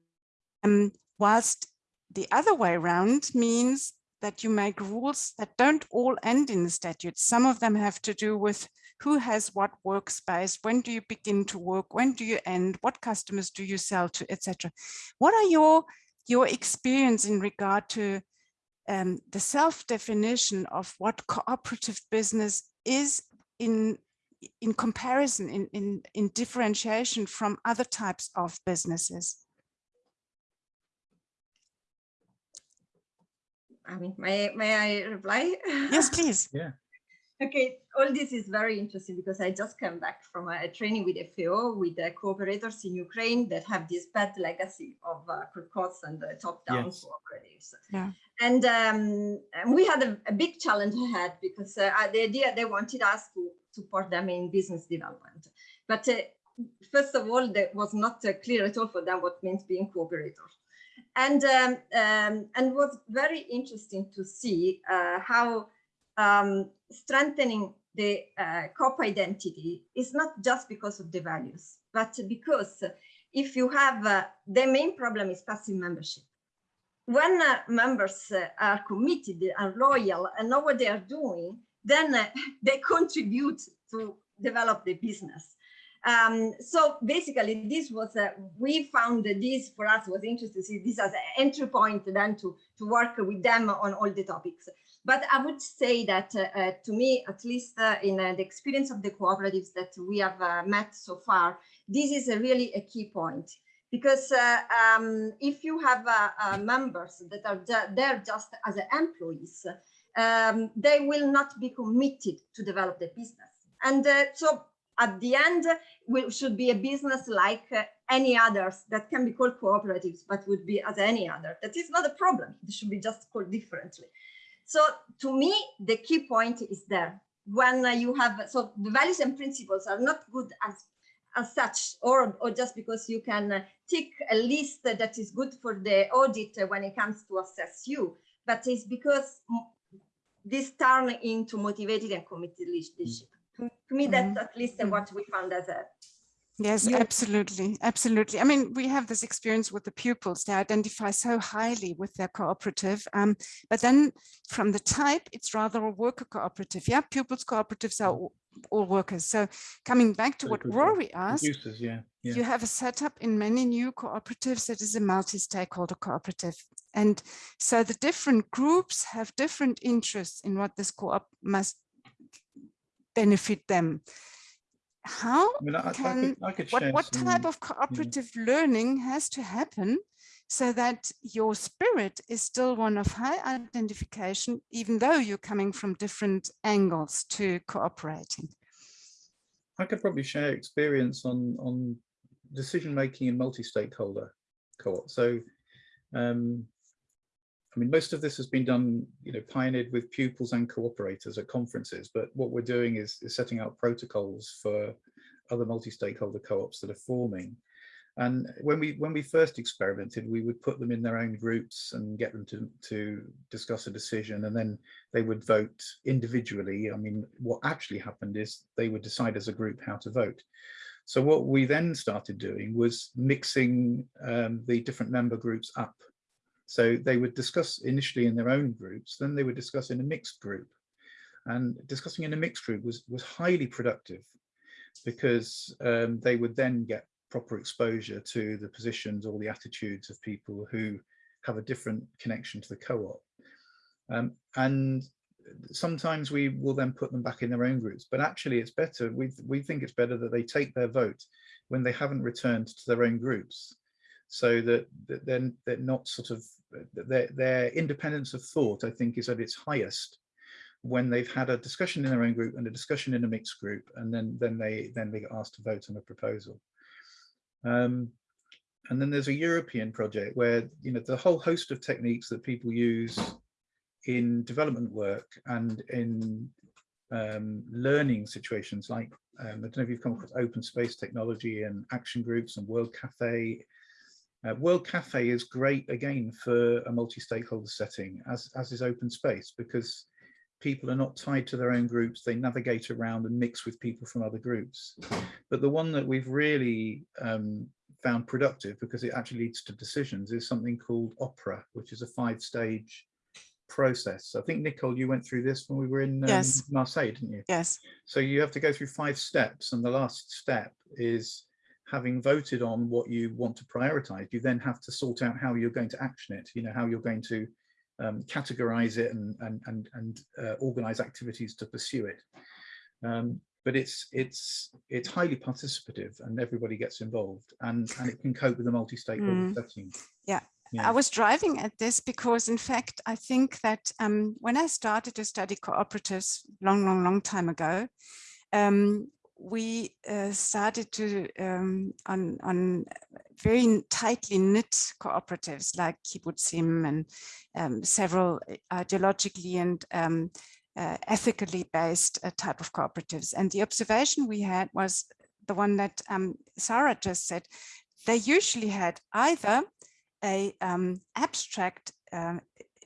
Um, whilst the other way around means that you make rules that don't all end in the statute. Some of them have to do with who has what workspace, when do you begin to work, when do you end, what customers do you sell to, etc. What are your, your experience in regard to um, the self-definition of what cooperative business is in in comparison, in, in, in differentiation from other types of businesses? I mean, may, may I reply? Yes, please. Yeah. Okay, all this is very interesting because I just came back from a training with FAO with the cooperators in Ukraine that have this bad legacy of uh, and the top-down Yes. cooperatives. Yeah. And, um, and we had a, a big challenge ahead because uh, the idea they wanted us to support them in business development. But uh, first of all, that was not uh, clear at all for them what means being cooperators and um, um, and was very interesting to see uh, how um, strengthening the uh, COP identity is not just because of the values, but because if you have uh, the main problem is passive membership. When uh, members uh, are committed and loyal and know what they are doing, then uh, they contribute to develop the business. Um, so basically, this was we found that this for us was interesting see this as an entry point then to, to work with them on all the topics. But I would say that uh, uh, to me, at least uh, in uh, the experience of the cooperatives that we have uh, met so far, this is a really a key point. Because uh, um, if you have members that are there just as employees, um, they will not be committed to develop the business. And so at the end, we should be a business like uh, any others that can be called cooperatives, but would be as any other. That is not a problem. It should be just called differently. So to me, the key point is there. When uh, you have, so the values and principles are not good as, as such, or, or just because you can uh, tick a list that is good for the audit when it comes to assess you, but it's because this turn into motivated and committed leadership to, to me, that's at least Mhm. what we found as a Yes, You- absolutely. Absolutely. I mean, we have this experience with the pupils. They identify so highly with their cooperative. Um, but then from the type, it's rather a worker cooperative. Yeah, pupils cooperatives are all, all workers. So coming back to Very what. Rory asked, Producers, yeah. yeah. you have a setup in many new cooperatives that is a multi-stakeholder cooperative. And so the different groups have different interests in what this co-op must benefit them. How I mean, I, I can could, I could what, what some- type of cooperative learning has to happen so that your spirit is still one of high identification, even though you're coming from different angles to cooperating? I could probably share experience on on decision making in multi-stakeholder co-op. So um, I mean, most of this has been done, you know, pioneered with pupils and cooperators at conferences, but what we're doing is, is setting out protocols for other multi-stakeholder co-ops that are forming. And when we when we first experimented, we would put them in their own groups and get them to, to discuss a decision and then they would vote individually. I mean, what actually happened is they would decide as a group how to vote. So what we then started doing was mixing um, the different member groups up so they would discuss initially in their own groups, then they would discuss in a mixed group. And discussing in a mixed group was, was highly productive because um, they would then get proper exposure to the positions or the attitudes of people who have a different connection to the co-op. Um, and sometimes we will then put them back in their own groups, but actually it's better, we, we think it's better that they take their vote when they haven't returned to their own groups so that, that then they're, not sort of their, their independence of thought, I think, is at its highest when they've had a discussion in their own group and a discussion in a mixed group, and then then they then they get asked to vote on a proposal. Um, and then there's a European project where you know the whole host of techniques that people use in development work and in um, learning situations like um, I don't know if you've come across open space technology and action groups and World Cafe uh, World Cafe is great again for a multi-stakeholder setting, as, as is open space, because people are not tied to their own groups. They navigate around and mix with people from other groups. But the one that we've really um, found productive because it actually leads to decisions is something called OPERA, which is a five stage process. I think Nicole, you went through this when we were in um, yes. Marseille, didn't you? Yes. So you have to go through five steps and the last step is having voted on what you want to prioritize, you then have to sort out how you're going to action it, you know, how you're going to um, categorize it and, and, and, and uh, organize activities to pursue it. Um, but it's it's it's highly participative and everybody gets involved and, and it can cope with a multi-stakeholder mm. setting. Yeah. yeah. I was driving at this because in fact, I think that um, when I started to study cooperatives long, long, long time ago, um, we uh, started to um, on, on very tightly knit cooperatives like kibbutzim and um, several ideologically and um, uh, ethically based uh, type of cooperatives. And the observation we had was the one that um, Sarah just said. They usually had either a um, abstract uh,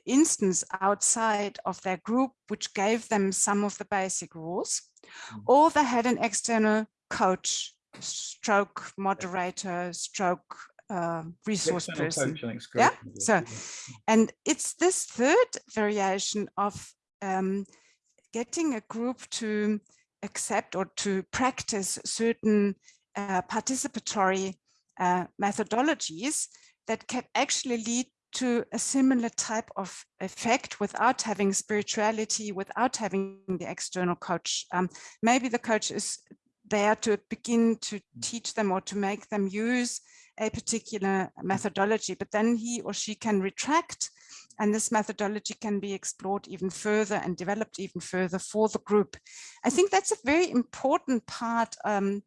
instance outside of their group, which gave them some of the basic rules, mm. or they had an external coach, stroke moderator, stroke uh, resource person. Yeah. So, and it's this third variation of um, getting a group to accept or to practice certain uh, participatory uh, methodologies that can actually lead to a similar type of effect without having spirituality, without having the external coach. Um, maybe the coach is there to begin to teach them or to make them use a particular methodology, but then he or she can retract and this methodology can be explored even further and developed even further for the group. I think that's a very important part um,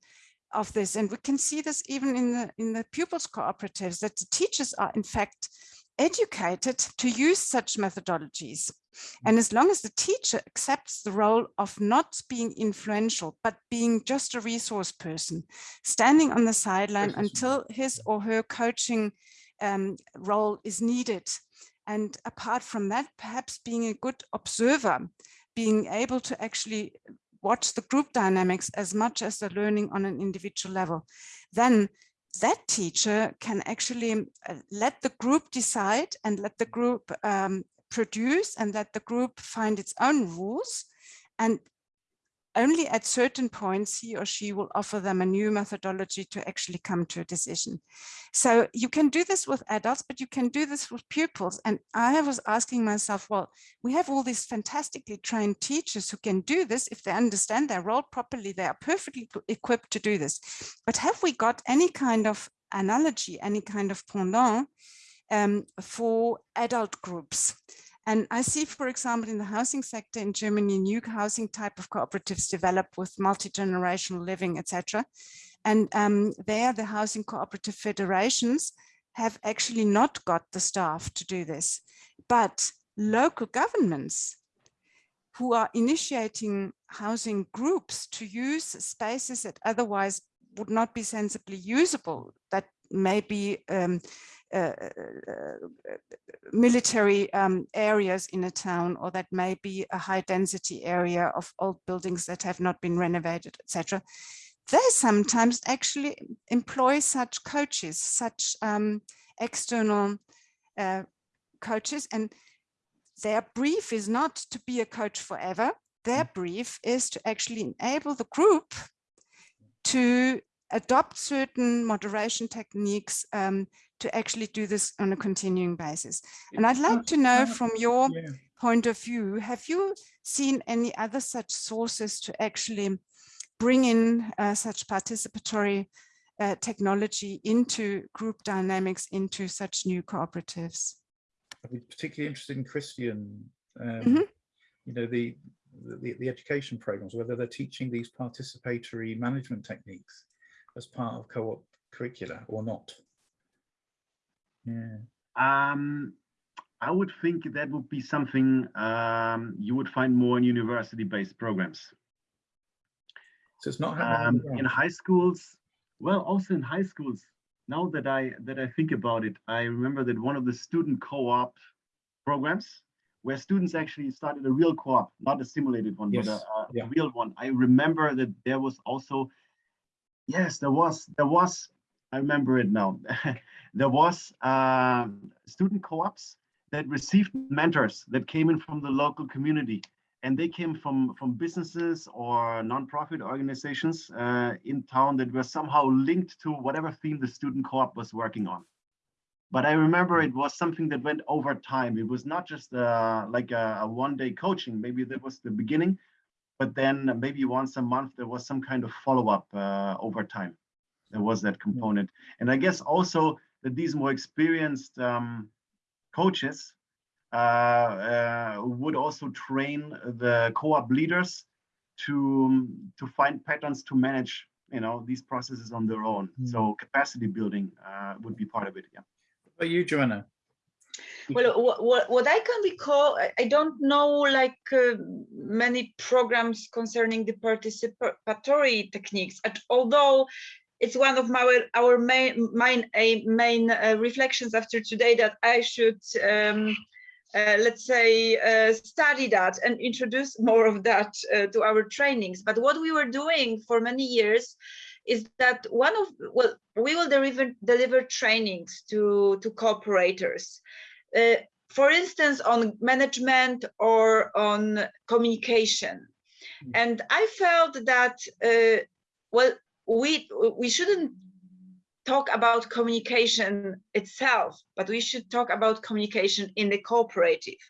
of this. And we can see this even in the, in the pupils cooperatives that the teachers are in fact educated to use such methodologies. And as long as the teacher accepts the role of not being influential, but being just a resource person, standing on the sideline until his or her coaching um, role is needed. And apart from that, perhaps being a good observer, being able to actually watch the group dynamics as much as the learning on an individual level, then that teacher can actually uh, let the group decide and let the group um, produce and let the group find its own rules and only at certain points he or she will offer them a new methodology to actually come to a decision. So you can do this with adults, but you can do this with pupils. And I was asking myself, well, we have all these fantastically trained teachers who can do this. If they understand their role properly, they are perfectly equipped to do this. But have we got any kind of analogy, any kind of pendant um, for adult groups? And I see, for example, in the housing sector in Germany, new housing type of cooperatives develop with multi-generational living, etc. And um, there, the housing cooperative federations have actually not got the staff to do this. but local governments who are initiating housing groups to use spaces that otherwise would not be sensibly usable, that may be um, uh, uh, military um, areas in a town, or that may be a high density area of old buildings that have not been renovated, etc. They sometimes actually employ such coaches, such um, external uh, coaches, and their brief is not to be a coach forever. Their mm. brief is to actually enable the group to adopt certain moderation techniques um, to actually do this on a continuing basis. And I'd like to know from your yeah. point of view, have you seen any other such sources to actually bring in uh, such participatory uh, technology into group dynamics, into such new cooperatives? I'd be particularly interested in Christian, um, mm -hmm. you know, the, the, the education programs, whether they're teaching these participatory management techniques as part of co-op curricula or not. Yeah. Um, I would think that would be something um, you would find more in university-based programs. So it's not um, in high schools. Well, also in high schools, now that I that I think about it, I remember that one of the student co-op programs where students actually started a real co-op, not a simulated one, yes. but a, a yeah. real one. I remember that there was also, yes, there was, there was, I remember it now. there was uh, student co-ops that received mentors that came in from the local community and they came from from businesses or nonprofit organizations uh, in town that were somehow linked to whatever theme the student co-op was working on. But i remember it was something that went over time. It was not just uh, like a, a one day coaching. Maybe that was the beginning but then maybe once a month there was some kind of follow-up uh, over time there was that component. And i guess also that these more experienced um, coaches uh, uh, would also train the co-op leaders to to find patterns to manage you know these processes on their own. Mm. so capacity building uh, would be part of it yeah. Are you joanna? Well what, what, what i can recall i don't know like uh, many programs concerning the participatory techniques and although it's one of my our main main main uh, reflections after today that i should um, uh, let's say, uh, study that and introduce more of that uh, to our trainings. But what we were doing for many years is that one of, well, we will deliver, deliver trainings to, to cooperators. Uh, for instance, on management or on communication. Hmm. And I felt that, uh, well, we, we shouldn't talk about communication itself, but we should talk about communication in the cooperative.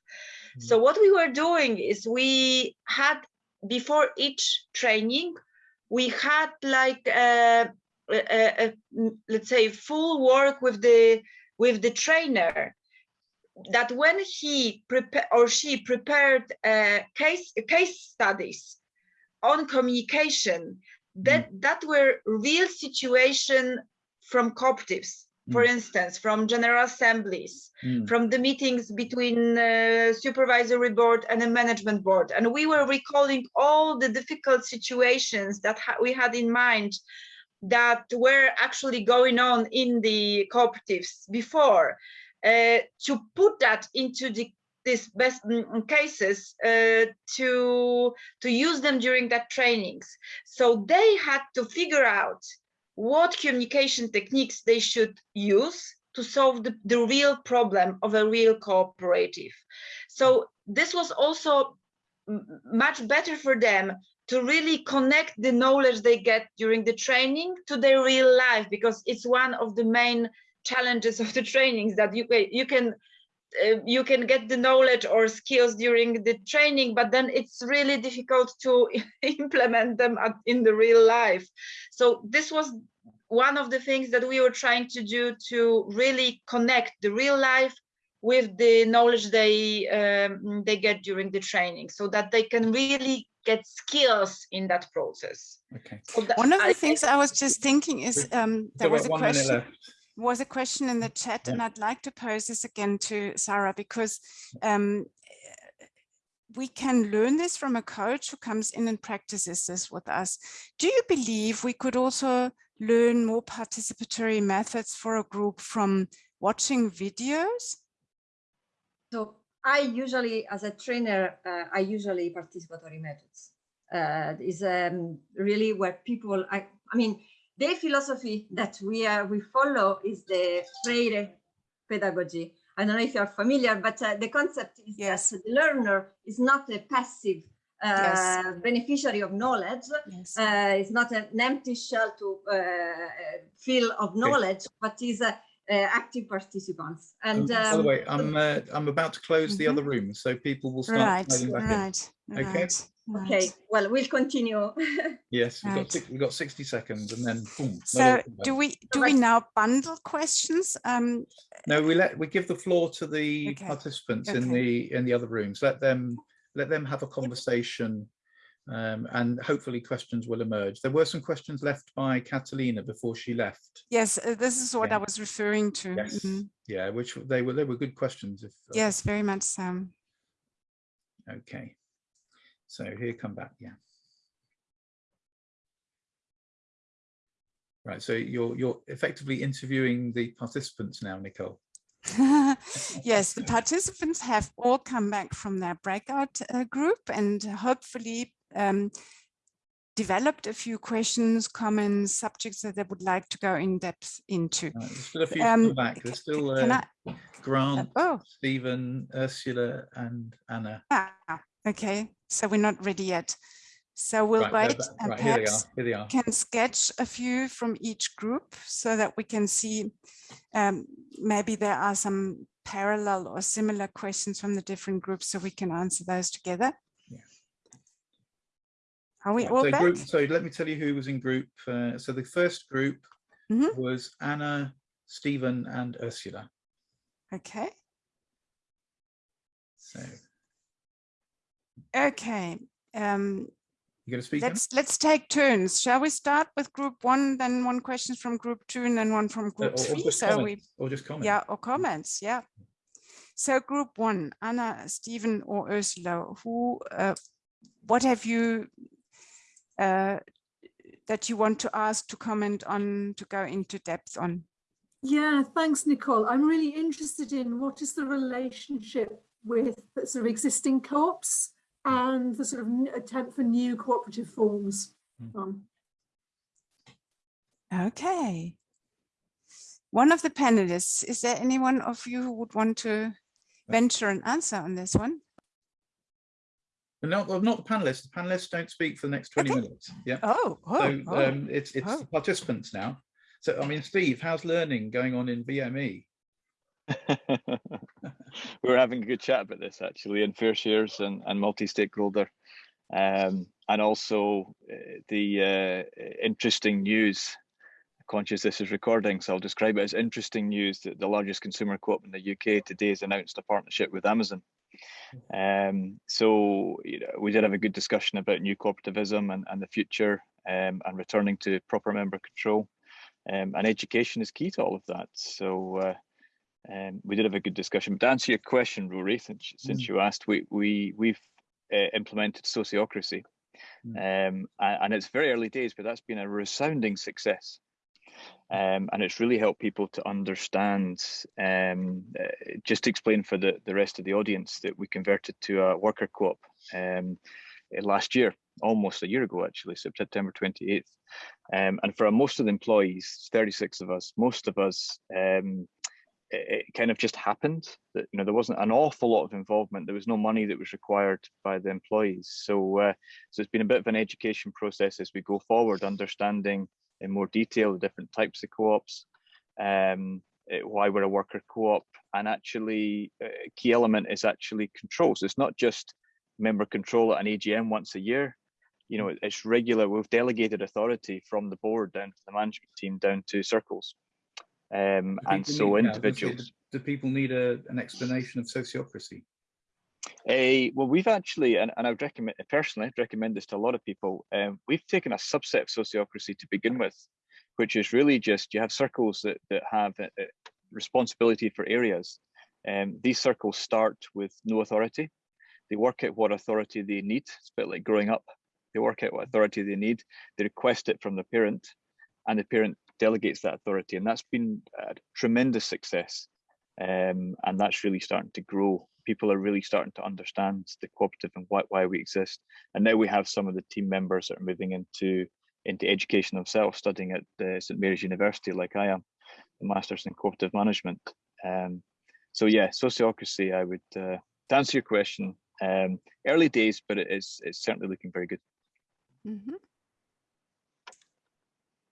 Mm. So what we were doing is we had before each training, we had like a, a, a, let's say full work with the with the trainer that when he prepare or she prepared a case case studies on communication that mm. that were real situation from cooperatives, for mm. instance, from general assemblies, mm. from the meetings between uh, supervisory board and the management board. And we were recalling all the difficult situations that ha we had in mind that were actually going on in the cooperatives before uh, to put that into the these best cases uh, to to use them during that trainings so they had to figure out what communication techniques they should use to solve the, the real problem of a real cooperative. So this was also much better for them to really connect the knowledge they get during the training to their real life because it's one of the main challenges of the trainings that you you can uh, you can get the knowledge or skills during the training but then it's really difficult to implement them in the real life. So this was one of the things that we were trying to do to really connect the real life with the knowledge they um, they get during the training so that they can really get skills in that process. Okay. So that, one of the I, things i was just thinking is um there was a question was a question in the chat Yeah. and I'd like to pose this again to Sarah because um, we can learn this from a coach who comes in and practices this with us. Do you believe we could also learn more participatory methods for a group from watching videos? So I usually, as a trainer, uh, I usually participatory methods. Uh, is um, really where people, I, I mean, the philosophy that we are we follow is the Freire pedagogy. I don't know if you're familiar, but uh, the concept is Yes. that the learner is not a passive uh, Yes. beneficiary of knowledge. Yes. Uh, it's not an empty shell to uh, uh, fill of knowledge, but is a, uh, active participants. Um, And by the um, way, I'm uh, I'm about to close the Mhm. other room, so people will start Right, filing back in. right, Okay. Right. okay, right. well, we'll continue. Yes, we've got six, we've got 60 seconds, and then boom. So do we do we now bundle questions? Um, No, we let we give the floor to the Okay, participants in the in the other rooms. Let them let them have a conversation, um, and hopefully questions will emerge. There were some questions left by Catalina before she left. yes, uh, this is what I was referring to. Yes, Mhm. yeah, which they were they were good questions. If uh, Yes, very much so. okay, so here come back. Yeah. Right, so you're you're effectively interviewing the participants now, Nicole. yes, the participants have all come back from their breakout uh, group and hopefully um, developed a few questions, comments, subjects that they would like to go in depth into. Right, there's still a few Um, back. There's still uh, I- Grant, oh, Stephen, Ursula, and Anna. ah, okay, so we're not ready yet. So we'll Right, wait and right, here they are. perhaps Here they are. can sketch a few from each group so that we can see um, maybe there are some parallel or similar questions from the different groups so we can answer those together. Yeah. Are we all so, back? group, so let me tell you who was in group. Uh, so the first group Mhm. was Anna, Stephen, and Ursula. Okay, So okay. Um, you going to speak? Let's let's take turns. Shall we start with group one, then one question from group two, and then one from Uh, group or, or three? just So we comments, or just comment. Yeah, or comments, yeah. So group one, Anna, Stephen or Ursula, who, uh, what have you, uh, that you want to ask to comment on, to go into depth on? Yeah, thanks, Nicole. I'm really interested in what is the relationship with sort of existing co-ops and the sort of attempt for new cooperative forms. Um, Okay. One of the panelists, is there anyone of you who would want to venture an answer on this one? No, not, well, not the panelists. The panelists don't speak for the next 20 Okay. minutes. Yeah. Oh, oh, so oh. um, it's it's oh. the participants now. So I mean, Steve, how's learning going on in? VME? we were having a good chat about this actually in fair shares and, and multi-stakeholder. Um, and also uh, the uh, interesting news conscious this is recording so i'll describe it as interesting news that the largest consumer co-op in the uk today has announced a partnership with amazon. Um, so you know, we did have a good discussion about new cooperativism and, and the future um, and returning to proper member control. Um, and education is key to all of that. So uh, um, we did have a good discussion. But to answer your question, Rory, since, since you asked, we we we've uh, implemented sociocracy, um, and, and it's very early days, but that's been a resounding success. Um, and it's really helped people to understand. Um, uh, just to explain for the the rest of the audience that we converted to a worker co-op um, uh, last year, almost a year ago actually, September twenty eighth. Um, and for most of the employees, thirty six of us, most of us. It, it kind of just happened that you know there wasn't an awful lot of involvement. There was no money that was required by the employees. So uh, so it's been a bit of an education process as we go forward understanding in more detail the different types of co-ops um eh, why we're a worker co-op and actually a key element is actually control. So it's not just member control at an agm once a year. You know it's regular. We've delegated authority from the board down to the management team down to circles um, and so need- yeah, I was gonna say, individuals. Do do people need a, an explanation of sociocracy? Uh, well, we've actually, and, and I would recommend personally, I'd recommend this to a lot of people. Um, we've taken a subset of sociocracy to begin with, which is really just you have circles that, that have uh, uh, responsibility for areas. Um, these circles start with no authority. They work out what authority they need. It's a bit like growing up. They work out what authority they need. They request it from the parent and the parent delegates that authority. And that's been a tremendous success. Um, and that's really starting to grow. People are really starting to understand the cooperative and why, why we exist. And now we have some of the team members that are moving into into education themselves, studying at St Mary's University, like I am, the Masters in Cooperative Management. Um, so yeah, sociocracy, I would, uh, to answer your question, um, early days, but it is it's certainly looking very good. Mm -hmm.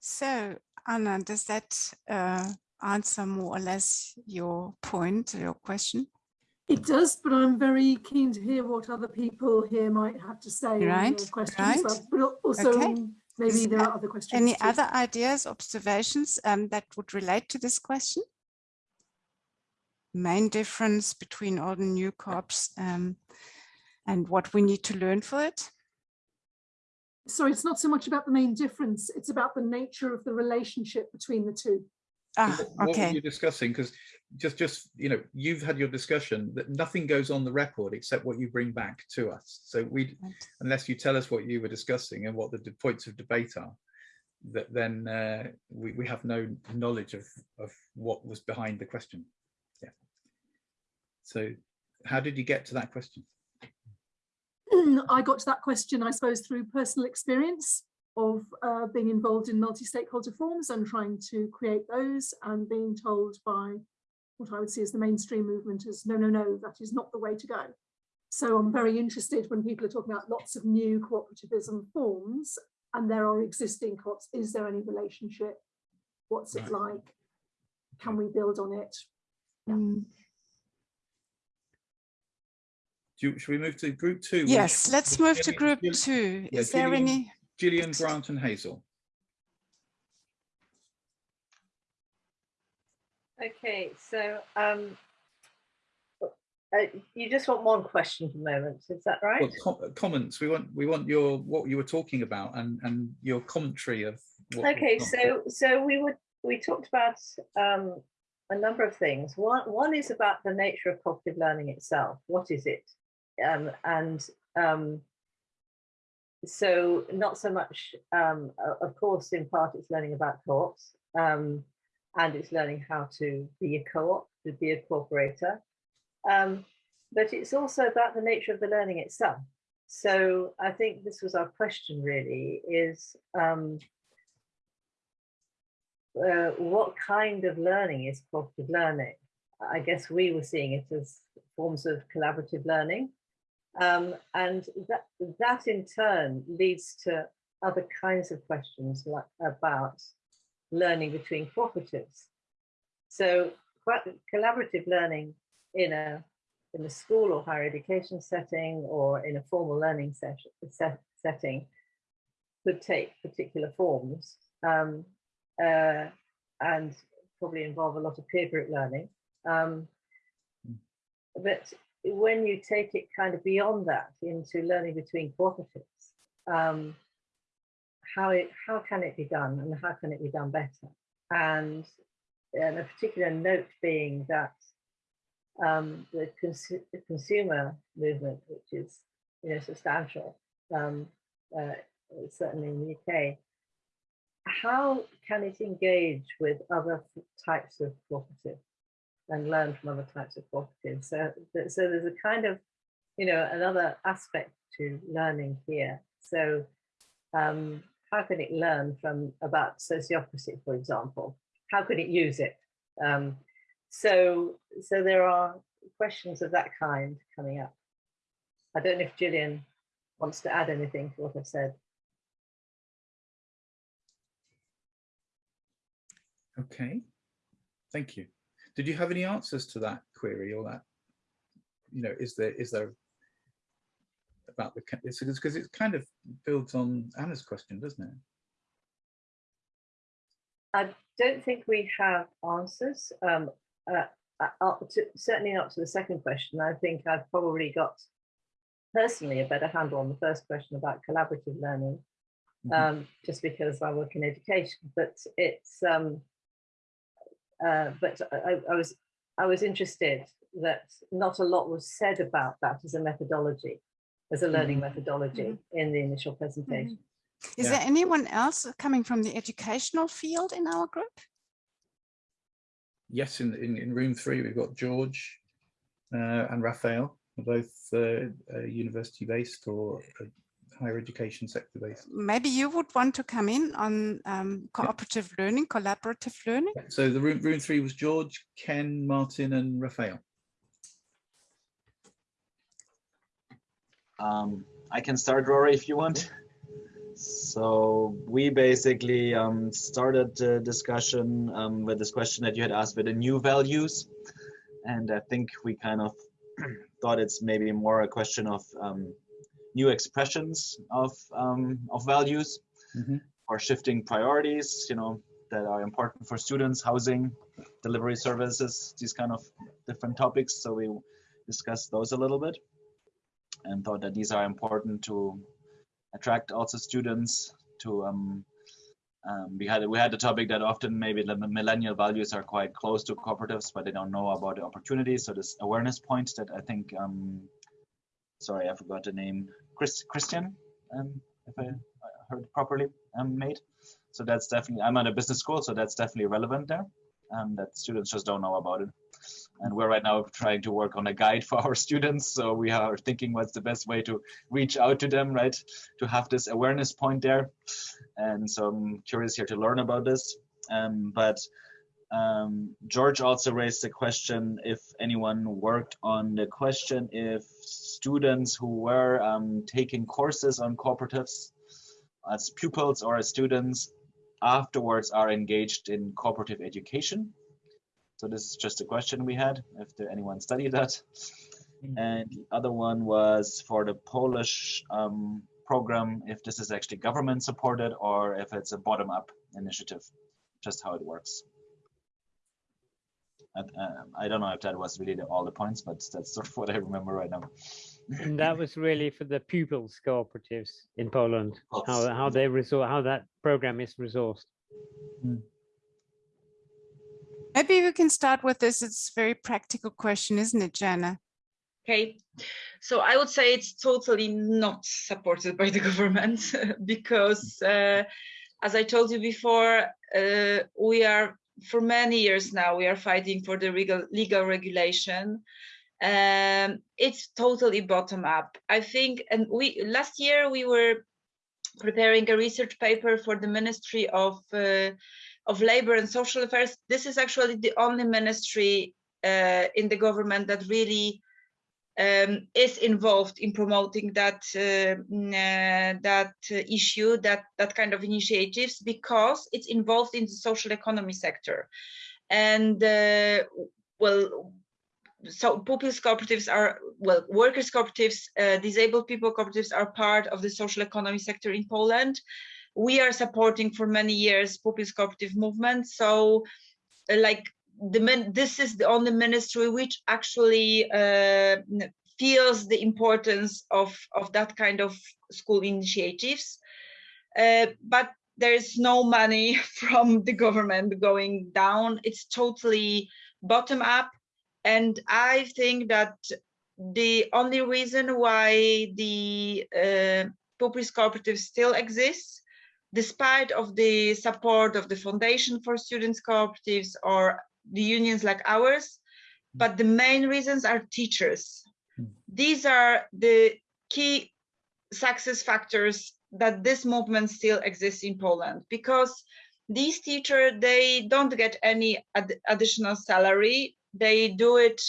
So Anna, does that uh, answer more or less your point, your question? It does, but I'm very keen to hear what other people here might have to say right, questions. right. But also Okay. maybe Is there there are other questions. Any too. other ideas, observations um, that would relate to this question? Main difference between old and new corps um, and what we need to learn for it? Sorry, it's not so much about the main difference, it's about the nature of the relationship between the two. Ah, What- What were okay. you discussing? Because just, just, you know, you've had your discussion that nothing goes on the record except what you bring back to us. So we, Right. unless you tell us what you were discussing and what the points of debate are, that then uh, we, we have no knowledge of, of what was behind the question. Yeah. So how did you get to that question? I got to that question, I suppose, through personal experience of uh, being involved in multi-stakeholder forums and trying to create those and being told by what I would see as the mainstream movement as no, no, no, that is not the way to go. So I'm very interested when people are talking about lots of new cooperativism forms and there are existing co-ops, is there any relationship? What's it like? Can we build on it? Yeah. Mm, Do you, should we move to group two? which Yes, let's was move to group Gillian- two. yeah, Is there Gillian- any? Gillian, Grant and Hazel. Okay, so um, uh, you just want one question for the moment, is that right? Well, com- comments. We want we want your what you were talking about and and your commentary of. What Okay, so so we would we talked about um, a number of things. One one is about the nature of cognitive learning itself. What is it? Um, and um, so not so much, um, of course, in part it's learning about co-ops um, and it's learning how to be a co-op, to be a cooperator. Um, but it's also about the nature of the learning itself. So I think this was our question really is um, uh, what kind of learning is cooperative learning? I guess we were seeing it as forms of collaborative learning. Um, and that, that in turn leads to other kinds of questions like, about learning between cooperatives. So collaborative learning in a, in a school or higher education setting or in a formal learning session, set, setting could take particular forms um, uh, and probably involve a lot of peer group learning. Um, but when you take it kind of beyond that into learning between cooperatives, um, how it how can it be done and how can it be done better? And, and a particular note being that um, the, consu the consumer movement, which is you know substantial, um, uh, certainly in the UK, how can it engage with other types of cooperative and learn from other types of cooperatives? So, so there's a kind of, you know, another aspect to learning here. So um, how can it learn from about sociocracy, for example? How could it use it? Um, so, so there are questions of that kind coming up. I don't know if Gillian wants to add anything to what I've said. Okay, thank you. Did you have any answers to that query or that? You know, is there is there about the it's because it kind of builds on Anna's question, doesn't it? I don't think we have answers. Um, uh, uh, to, certainly not to the second question. I think I've probably got personally a better handle on the first question about collaborative learning. mm -hmm. just because I work in education, but it's, um, uh, but I, I, was, I was interested that not a lot was said about that as a methodology, as a learning mm -hmm. methodology mm -hmm. in the initial presentation. Is yeah. there anyone else coming from the educational field in our group? Yes, in, in, in room three, we've got George uh, and Raphael, both uh, uh, university based or uh, higher education sector based. Maybe you would want to come in on um, cooperative yeah. learning, collaborative learning. So the room, room three was George, Ken, Martin and Raphael. Um, I can start, Rory, if you want. So we basically um, started a discussion um, with this question that you had asked with the new values. And I think we kind of thought it's maybe more a question of um, new expressions of, um, of values mm -hmm. or shifting priorities, you know, that are important for students, housing, delivery services, these kind of different topics. So we discussed those a little bit and thought that these are important to attract also students to um, um, we had we had the topic that often maybe the millennial values are quite close to cooperatives, but they don't know about the opportunities. So this awareness point that I think, um, sorry, I forgot the name, Chris Christian, um, if I heard properly, um, made. So that's definitely I'm at a business school, so that's definitely relevant there, and that students just don't know about it and we're right now trying to work on a guide for our students so we are thinking what's the best way to reach out to them right to have this awareness point there and so i'm curious here to learn about this um, but um, george also raised the question if anyone worked on the question if students who were um, taking courses on cooperatives as pupils or as students afterwards are engaged in cooperative education so this is just a question we had, if there anyone studied that. Mm. And the other one was for the Polish um, program, if this is actually government supported or if it's a bottom-up initiative, just how it works. I, uh, I don't know if that was really the, all the points, but that's sort of what I remember right now. and that was really for the pupils cooperatives in Poland, how how they resort, how that program is resourced. Mm. Maybe we can start with this. It's a very practical question, isn't it, Jana? Okay, so I would say it's totally not supported by the government because, uh, as I told you before, uh, we are for many years now we are fighting for the legal legal regulation. Um, it's totally bottom up. I think, and we last year we were preparing a research paper for the Ministry of uh, of Labor and Social Affairs, this is actually the only ministry uh, in the government that really um, is involved in promoting that uh, uh, that issue, that that kind of initiatives, because it's involved in the social economy sector, and uh, well, so pupils cooperatives are well, workers cooperatives, uh, disabled people cooperatives are part of the social economy sector in Poland we are supporting for many years pupils cooperative movement. So uh, like the this is the only ministry which actually uh, feels the importance of, of that kind of school initiatives. Uh, but there is no money from the government going down. It's totally bottom up. And I think that the only reason why the uh, Cooperative still exists despite of the support of the Foundation for Students Cooperatives or the unions like ours, mm. but the main reasons are teachers. Mm. These are the key success factors that this movement still exists in Poland because these teachers, they don't get any ad additional salary. They do it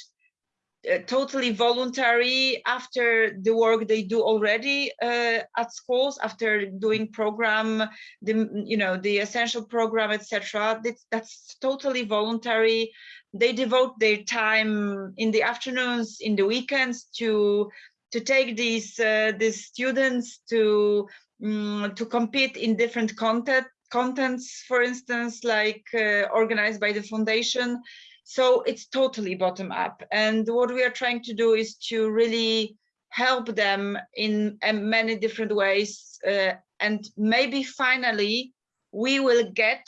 uh, totally voluntary after the work they do already uh, at schools after doing program the you know the essential program etc that's, that's totally voluntary. They devote their time in the afternoons in the weekends to to take these uh, these students to um, to compete in different content contents for instance like uh, organized by the foundation so it's totally bottom up. And what we are trying to do is to really help them in many different ways, uh, and maybe finally we will get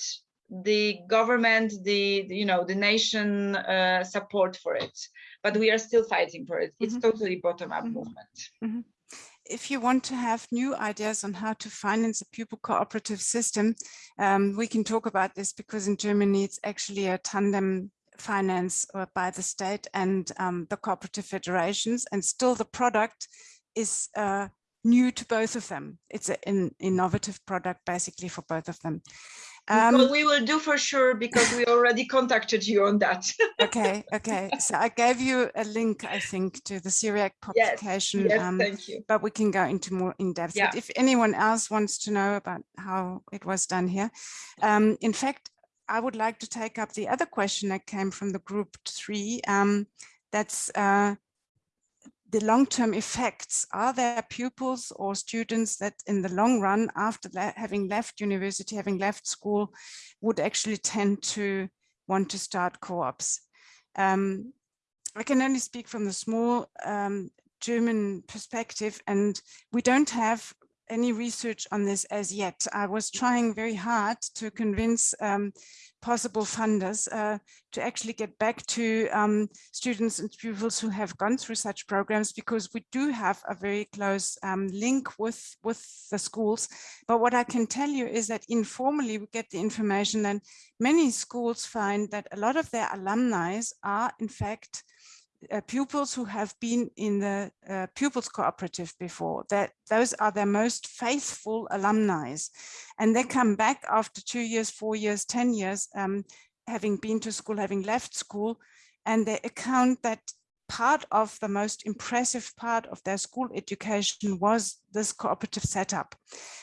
the government, the, you know, the nation uh, support for it. But we are still fighting for it. It's Mhm. totally bottom-up Mhm. movement. if you want to have new ideas on how to finance a pupil cooperative system, um, we can talk about this because in Germany it's actually a tandem finance uh, by the state and um, the cooperative federations and still the product is uh, new to both of them. It's an innovative product basically for both of them. Um, we will do for sure because we already contacted you on that. okay, okay. So I gave you a link, I think, to the CIRIEC Yes, publication. yes, um, thank you. but we can go into more in depth. Yeah. But if anyone else wants to know about how it was done here, um, in fact, I would like to take up the other question that came from the group three. Um, that's uh, the long-term effects. Are there pupils or students that in the long run, after having left university, having left school, would actually tend to want to start co-ops? Um, I can only speak from the small um, German perspective, and we don't have any research on this as yet. I was trying very hard to convince um, possible funders uh, to actually get back to um, students and pupils who have gone through such programs because we do have a very close um, link with, with the schools. But what I can tell you is that informally we get the information that many schools find that a lot of their alumni are in fact uh, pupils who have been in the uh, pupils cooperative before that those are their most faithful alumni and they come back after two years four years ten years um, having been to school having left school and they account that part of the most impressive part of their school education was this cooperative setup.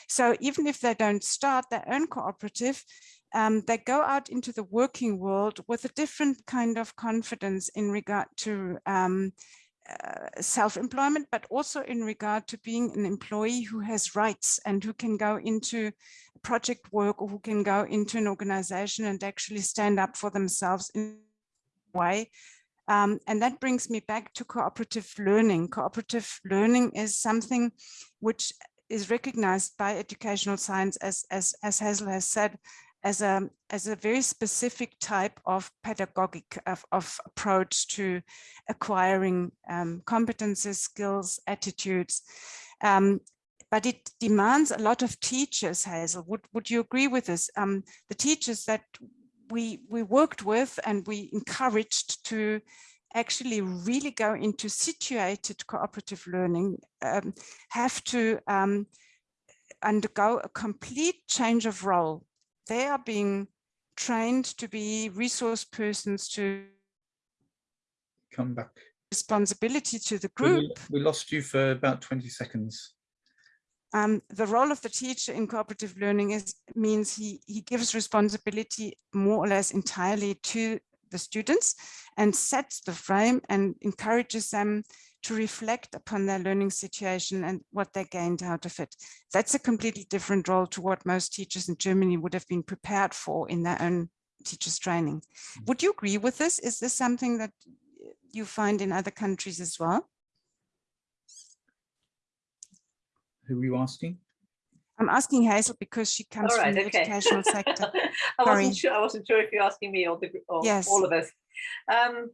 So even if they don't start their own cooperative um, they go out into the working world with a different kind of confidence in regard to um, uh, self-employment, but also in regard to being an employee who has rights and who can go into project work or who can go into an organization and actually stand up for themselves in a way. Um, and that brings me back to cooperative learning. Cooperative learning is something which is recognized by educational science as, as, as Hazel has said, as a as a very specific type of pedagogic of, of approach to acquiring um, competences, skills, attitudes. Um, but it demands a lot of teachers, Hazel. Would, would you agree with this? Um, the teachers that we, we worked with and we encouraged to actually really go into situated cooperative learning um, have to um, undergo a complete change of role they are being trained to be resource persons to Come back. responsibility to the We- group. We lost you for about 20 seconds. Um, the role of the teacher in cooperative learning is means he, he gives responsibility more or less entirely to the students and sets the frame and encourages them to reflect upon their learning situation and what they gained out of it. That's a completely different role to what most teachers in Germany would have been prepared for in their own teachers training. Would you agree with this? Is this something that you find in other countries as well? Who are you asking? I'm asking Hazel because she comes All right, from the okay. educational sector. I Sorry. wasn't sure. I wasn't sure if you're asking me or the or Yes. all of us. Um, I-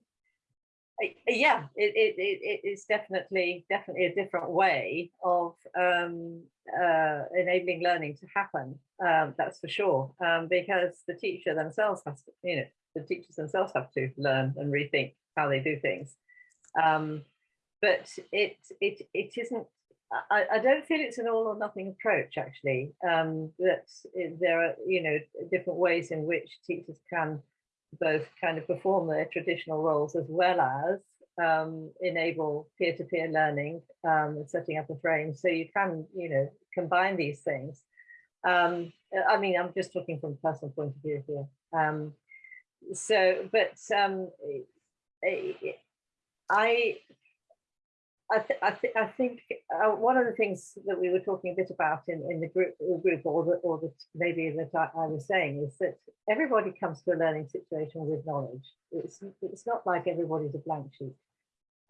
yeah, it, it, it, it is definitely definitely a different way of um, uh, enabling learning to happen. Um, that's for sure. Um, because the teacher themselves has to, you know, the teachers themselves have to learn and rethink how they do things. Um, but it it it isn't I, I don't feel it's an all or nothing approach actually um, that there are you know different ways in which teachers can both kind of perform their traditional roles as well as um, enable peer-to-peer learning um, and setting up a frame. So you can you know combine these things. Um, I mean I'm just talking from a personal point of view here. Um, so but um, I, I th I, th I think uh, one of the things that we were talking a bit about in, in the group, the group or, the, or the, maybe that I, I was saying is that everybody comes to a learning situation with knowledge. It's, it's not like everybody's a blank sheet.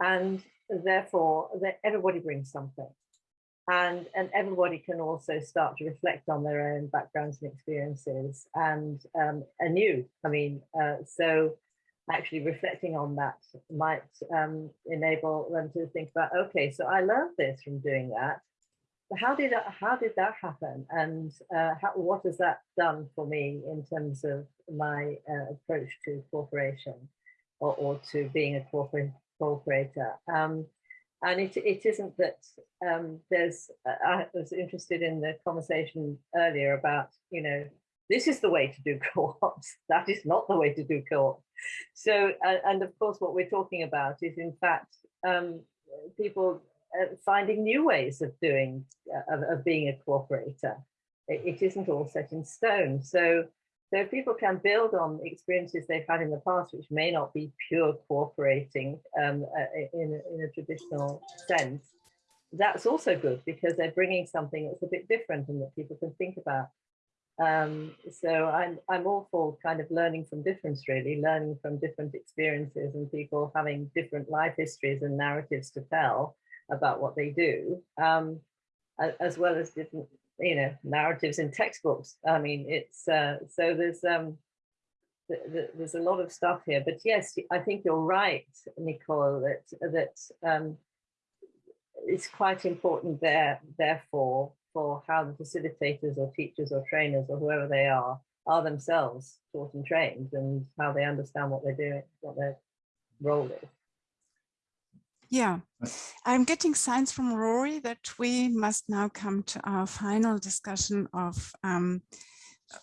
And therefore, that everybody brings something. and and everybody can also start to reflect on their own backgrounds and experiences and um, anew. I mean, uh, so actually reflecting on that might um, enable them to think about, okay, so I learned this from doing that. How did that, how did that happen? And uh, how, what has that done for me in terms of my uh, approach to cooperation or, or to being a corporate cooperator? Um, and it, it isn't that um, there's, I was interested in the conversation earlier about, you know, this is the way to do co-ops. That is not the way to do co-ops. So, uh, and of course, what we're talking about is in fact, um, people uh, finding new ways of doing, uh, of, of, being a cooperator. It, it isn't all set in stone. So, so people can build on experiences they've had in the past, which may not be pure cooperating um, uh, in, in a traditional sense. That's also good because they're bringing something that's a bit different and that people can think about. Um, so I'm, I'm all for kind of learning from difference, really, learning from different experiences and people having different life histories and narratives to tell about what they do, um, as well as different, you know, narratives in textbooks. I mean, it's, uh, so there's, um, th th there's a lot of stuff here, but yes, I think you're right, Nicole, that, that um, it's quite important there, therefore, for how the facilitators or teachers or trainers or whoever they are are themselves taught and trained and how they understand what they're doing, what their role is. Yeah, I'm getting signs from Rory that we must now come to our final discussion of um,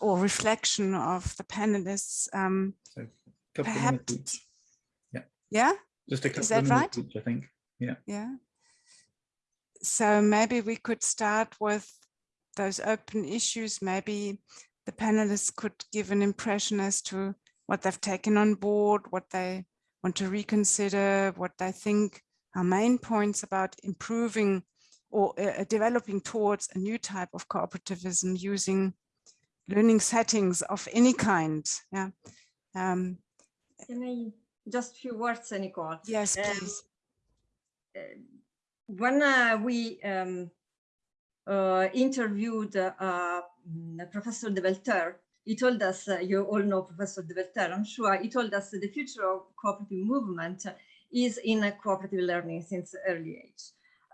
or reflection of the panelists. Um, so perhaps, yeah. Yeah. Just a couple Is that of right? each, I think. Yeah. Yeah so maybe we could start with those open issues. Maybe the panelists could give an impression as to what they've taken on board, what they want to reconsider, what they think are main points about improving or uh, uh developing towards a new type of cooperativism using learning settings of any kind. Yeah. Um, Can I just a few words, Nicole? Yes, um, please. Um, when uh, we um, uh, interviewed uh, mm, Professor Develtere, he told us, uh, you all know Professor Develtere, I'm sure, he told us the future of cooperative movement is in cooperative learning since early age.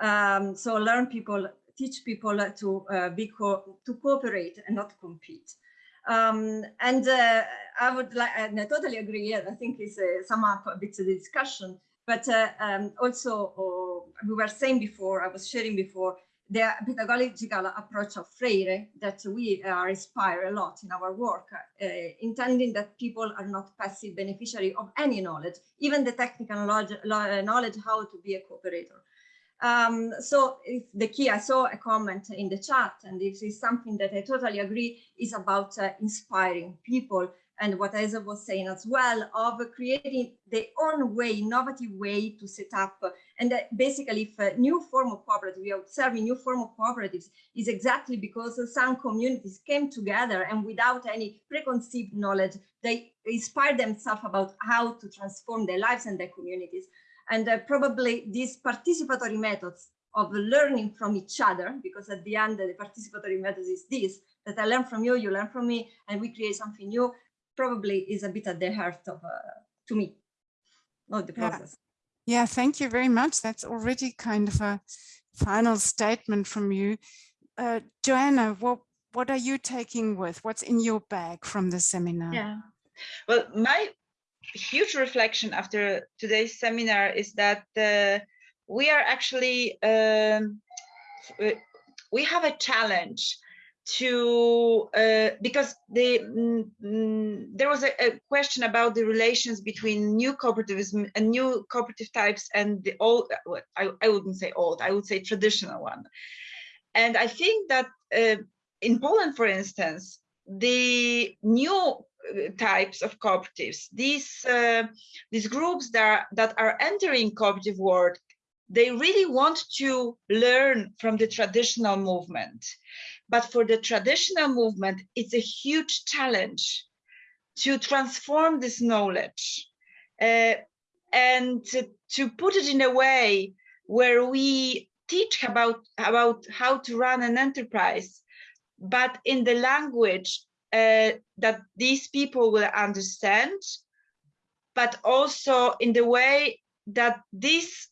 Um, so learn people, teach people to uh, be co to cooperate and not compete. Um, and uh, I would like, and I totally agree. I think it's uh, sum up a bit of the discussion. But uh, um, also, uh, we were saying before, I was sharing before, the pedagogical approach of Freire that we are inspired a lot in our work, uh, intending that people are not passive beneficiary of any knowledge, even the technical knowledge how to be a cooperator. Um, so the key, I saw a comment in the chat, and this is something that I totally agree, is about uh, inspiring people and what Esa was saying as well of creating their own way, innovative way to set up. And basically, if a new form of cooperative, we are observing new form of cooperatives is exactly because some communities came together and without any preconceived knowledge, they inspired themselves about how to transform their lives and their communities. And uh, probably these participatory methods of learning from each other, because at the end, the participatory methods is this, that I learn from you, you learn from me, and we create something new probably is a bit at the heart of, uh, to me, of the process. Yeah. yeah, thank you very much. That's already kind of a final statement from you. Uh, Joanna, what, what are you taking with? What's in your bag from the seminar? Yeah, well, my huge reflection after today's seminar is that uh, we are actually, um, we have a challenge to uh, because mm, mm, there was a, a, question about the relations between new cooperativism and new cooperative types and the old I, I wouldn't say old I would say traditional one. And I think that uh, in Poland for instance the new uh, types of cooperatives these uh, these groups that are, that are entering cooperative world they really want to learn from the traditional movement but for the traditional movement, it's a huge challenge to transform this knowledge uh, and to, to, put it in a way where we teach about, about how to run an enterprise, but in the language uh, that these people will understand, but also in the way that this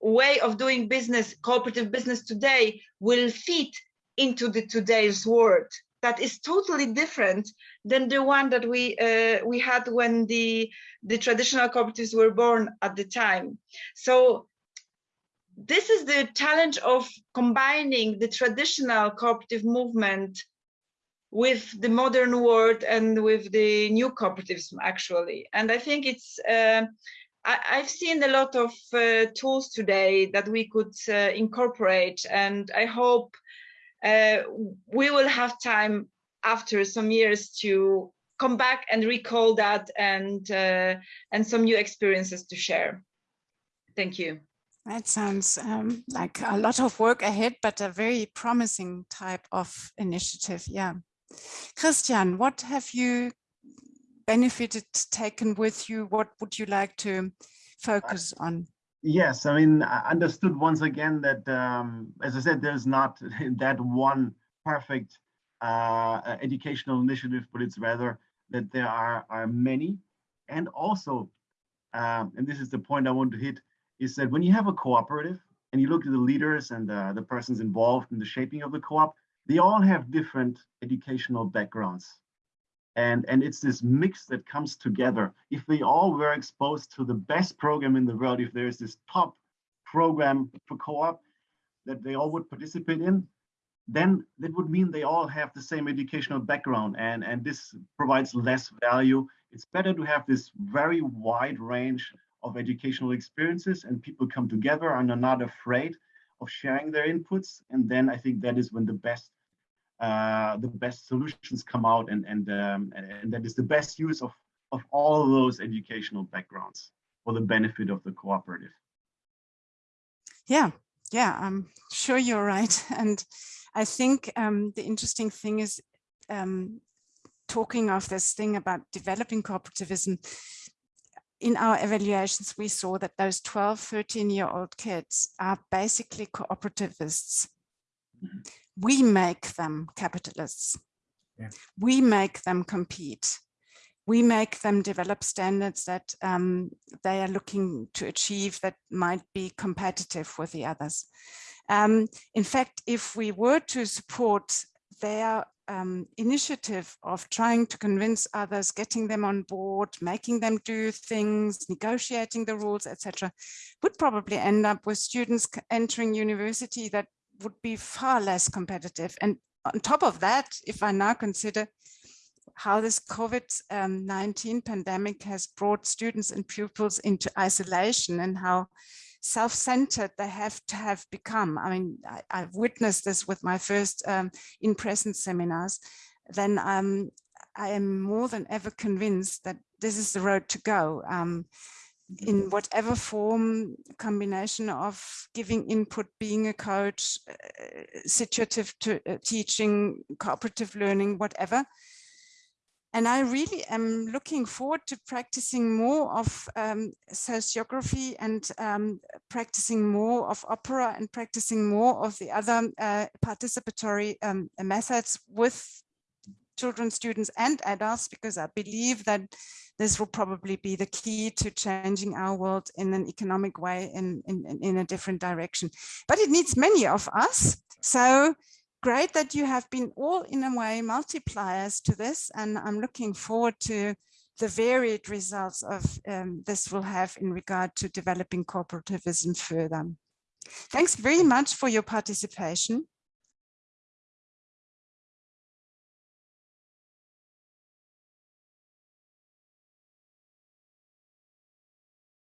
way of doing business, cooperative business today will fit into the today's world that is totally different than the one that we uh, we had when the the traditional cooperatives were born at the time. So this is the challenge of combining the traditional cooperative movement with the modern world and with the new cooperatives actually. And I think it's uh, I, have seen a lot of uh, tools today that we could uh, incorporate, and I hope uh, we will have time after some years to come back and recall that and uh, and some new experiences to share. Thank you. That sounds um, like a lot of work ahead, but a very promising type of initiative. Yeah. Christian, what have you benefited taken with you? What would you like to focus on? Yes, I mean, I understood once again that, um, as I said, there's not that one perfect uh, educational initiative, but it's rather that there are, are many. And also, um, and this is the point I want to hit, is that when you have a cooperative and you look at the leaders and uh, the persons involved in the shaping of the co-op, they all have different educational backgrounds. And, and it's this mix that comes together. If they all were exposed to the best program in the world, if there's this top program for co-op that they all would participate in, then that would mean they all have the same educational background and, and this provides less value. It's better to have this very wide range of educational experiences and people come together and are not afraid of sharing their inputs. And then I think that is when the best uh, the best solutions come out and and, um, and, and that is the best use of of all of those educational backgrounds for the benefit of the cooperative. Yeah, yeah, I'm sure you're right. And I think um, the interesting thing is um, talking of this thing about developing cooperativism, in our evaluations, we saw that those 12, 13 year old kids are basically cooperativists. Mm -hmm. We make them capitalists. Yeah. We make them compete. We make them develop standards that um, they are looking to achieve that might be competitive with the others. Um, in fact, if we were to support their um, initiative of trying to convince others, getting them on board, making them do things, negotiating the rules, etc., would probably end up with students entering university that would be far less competitive. And on top of that, if I now consider how this COVID-19 um, pandemic has brought students and pupils into isolation and how self-centered they have to have become. I mean, I, have witnessed this with my first um, in-person seminars. Then um, I am more than ever convinced that this is the road to go. Um, in whatever form, combination of giving input, being a coach, uh, situative to, uh, teaching, cooperative learning, whatever, and I really am looking forward to practicing more of um, sociocracy and um, practicing more of opera and practicing more of the other uh, participatory um, methods with children, students and adults, because I believe that this will probably be the key to changing our world in an economic way in, in, in a different direction. But it needs many of us. So great that you have been all in a way multipliers to this and I'm looking forward to the varied results of um, this will have in regard to developing cooperativism further. Thanks very much for your participation.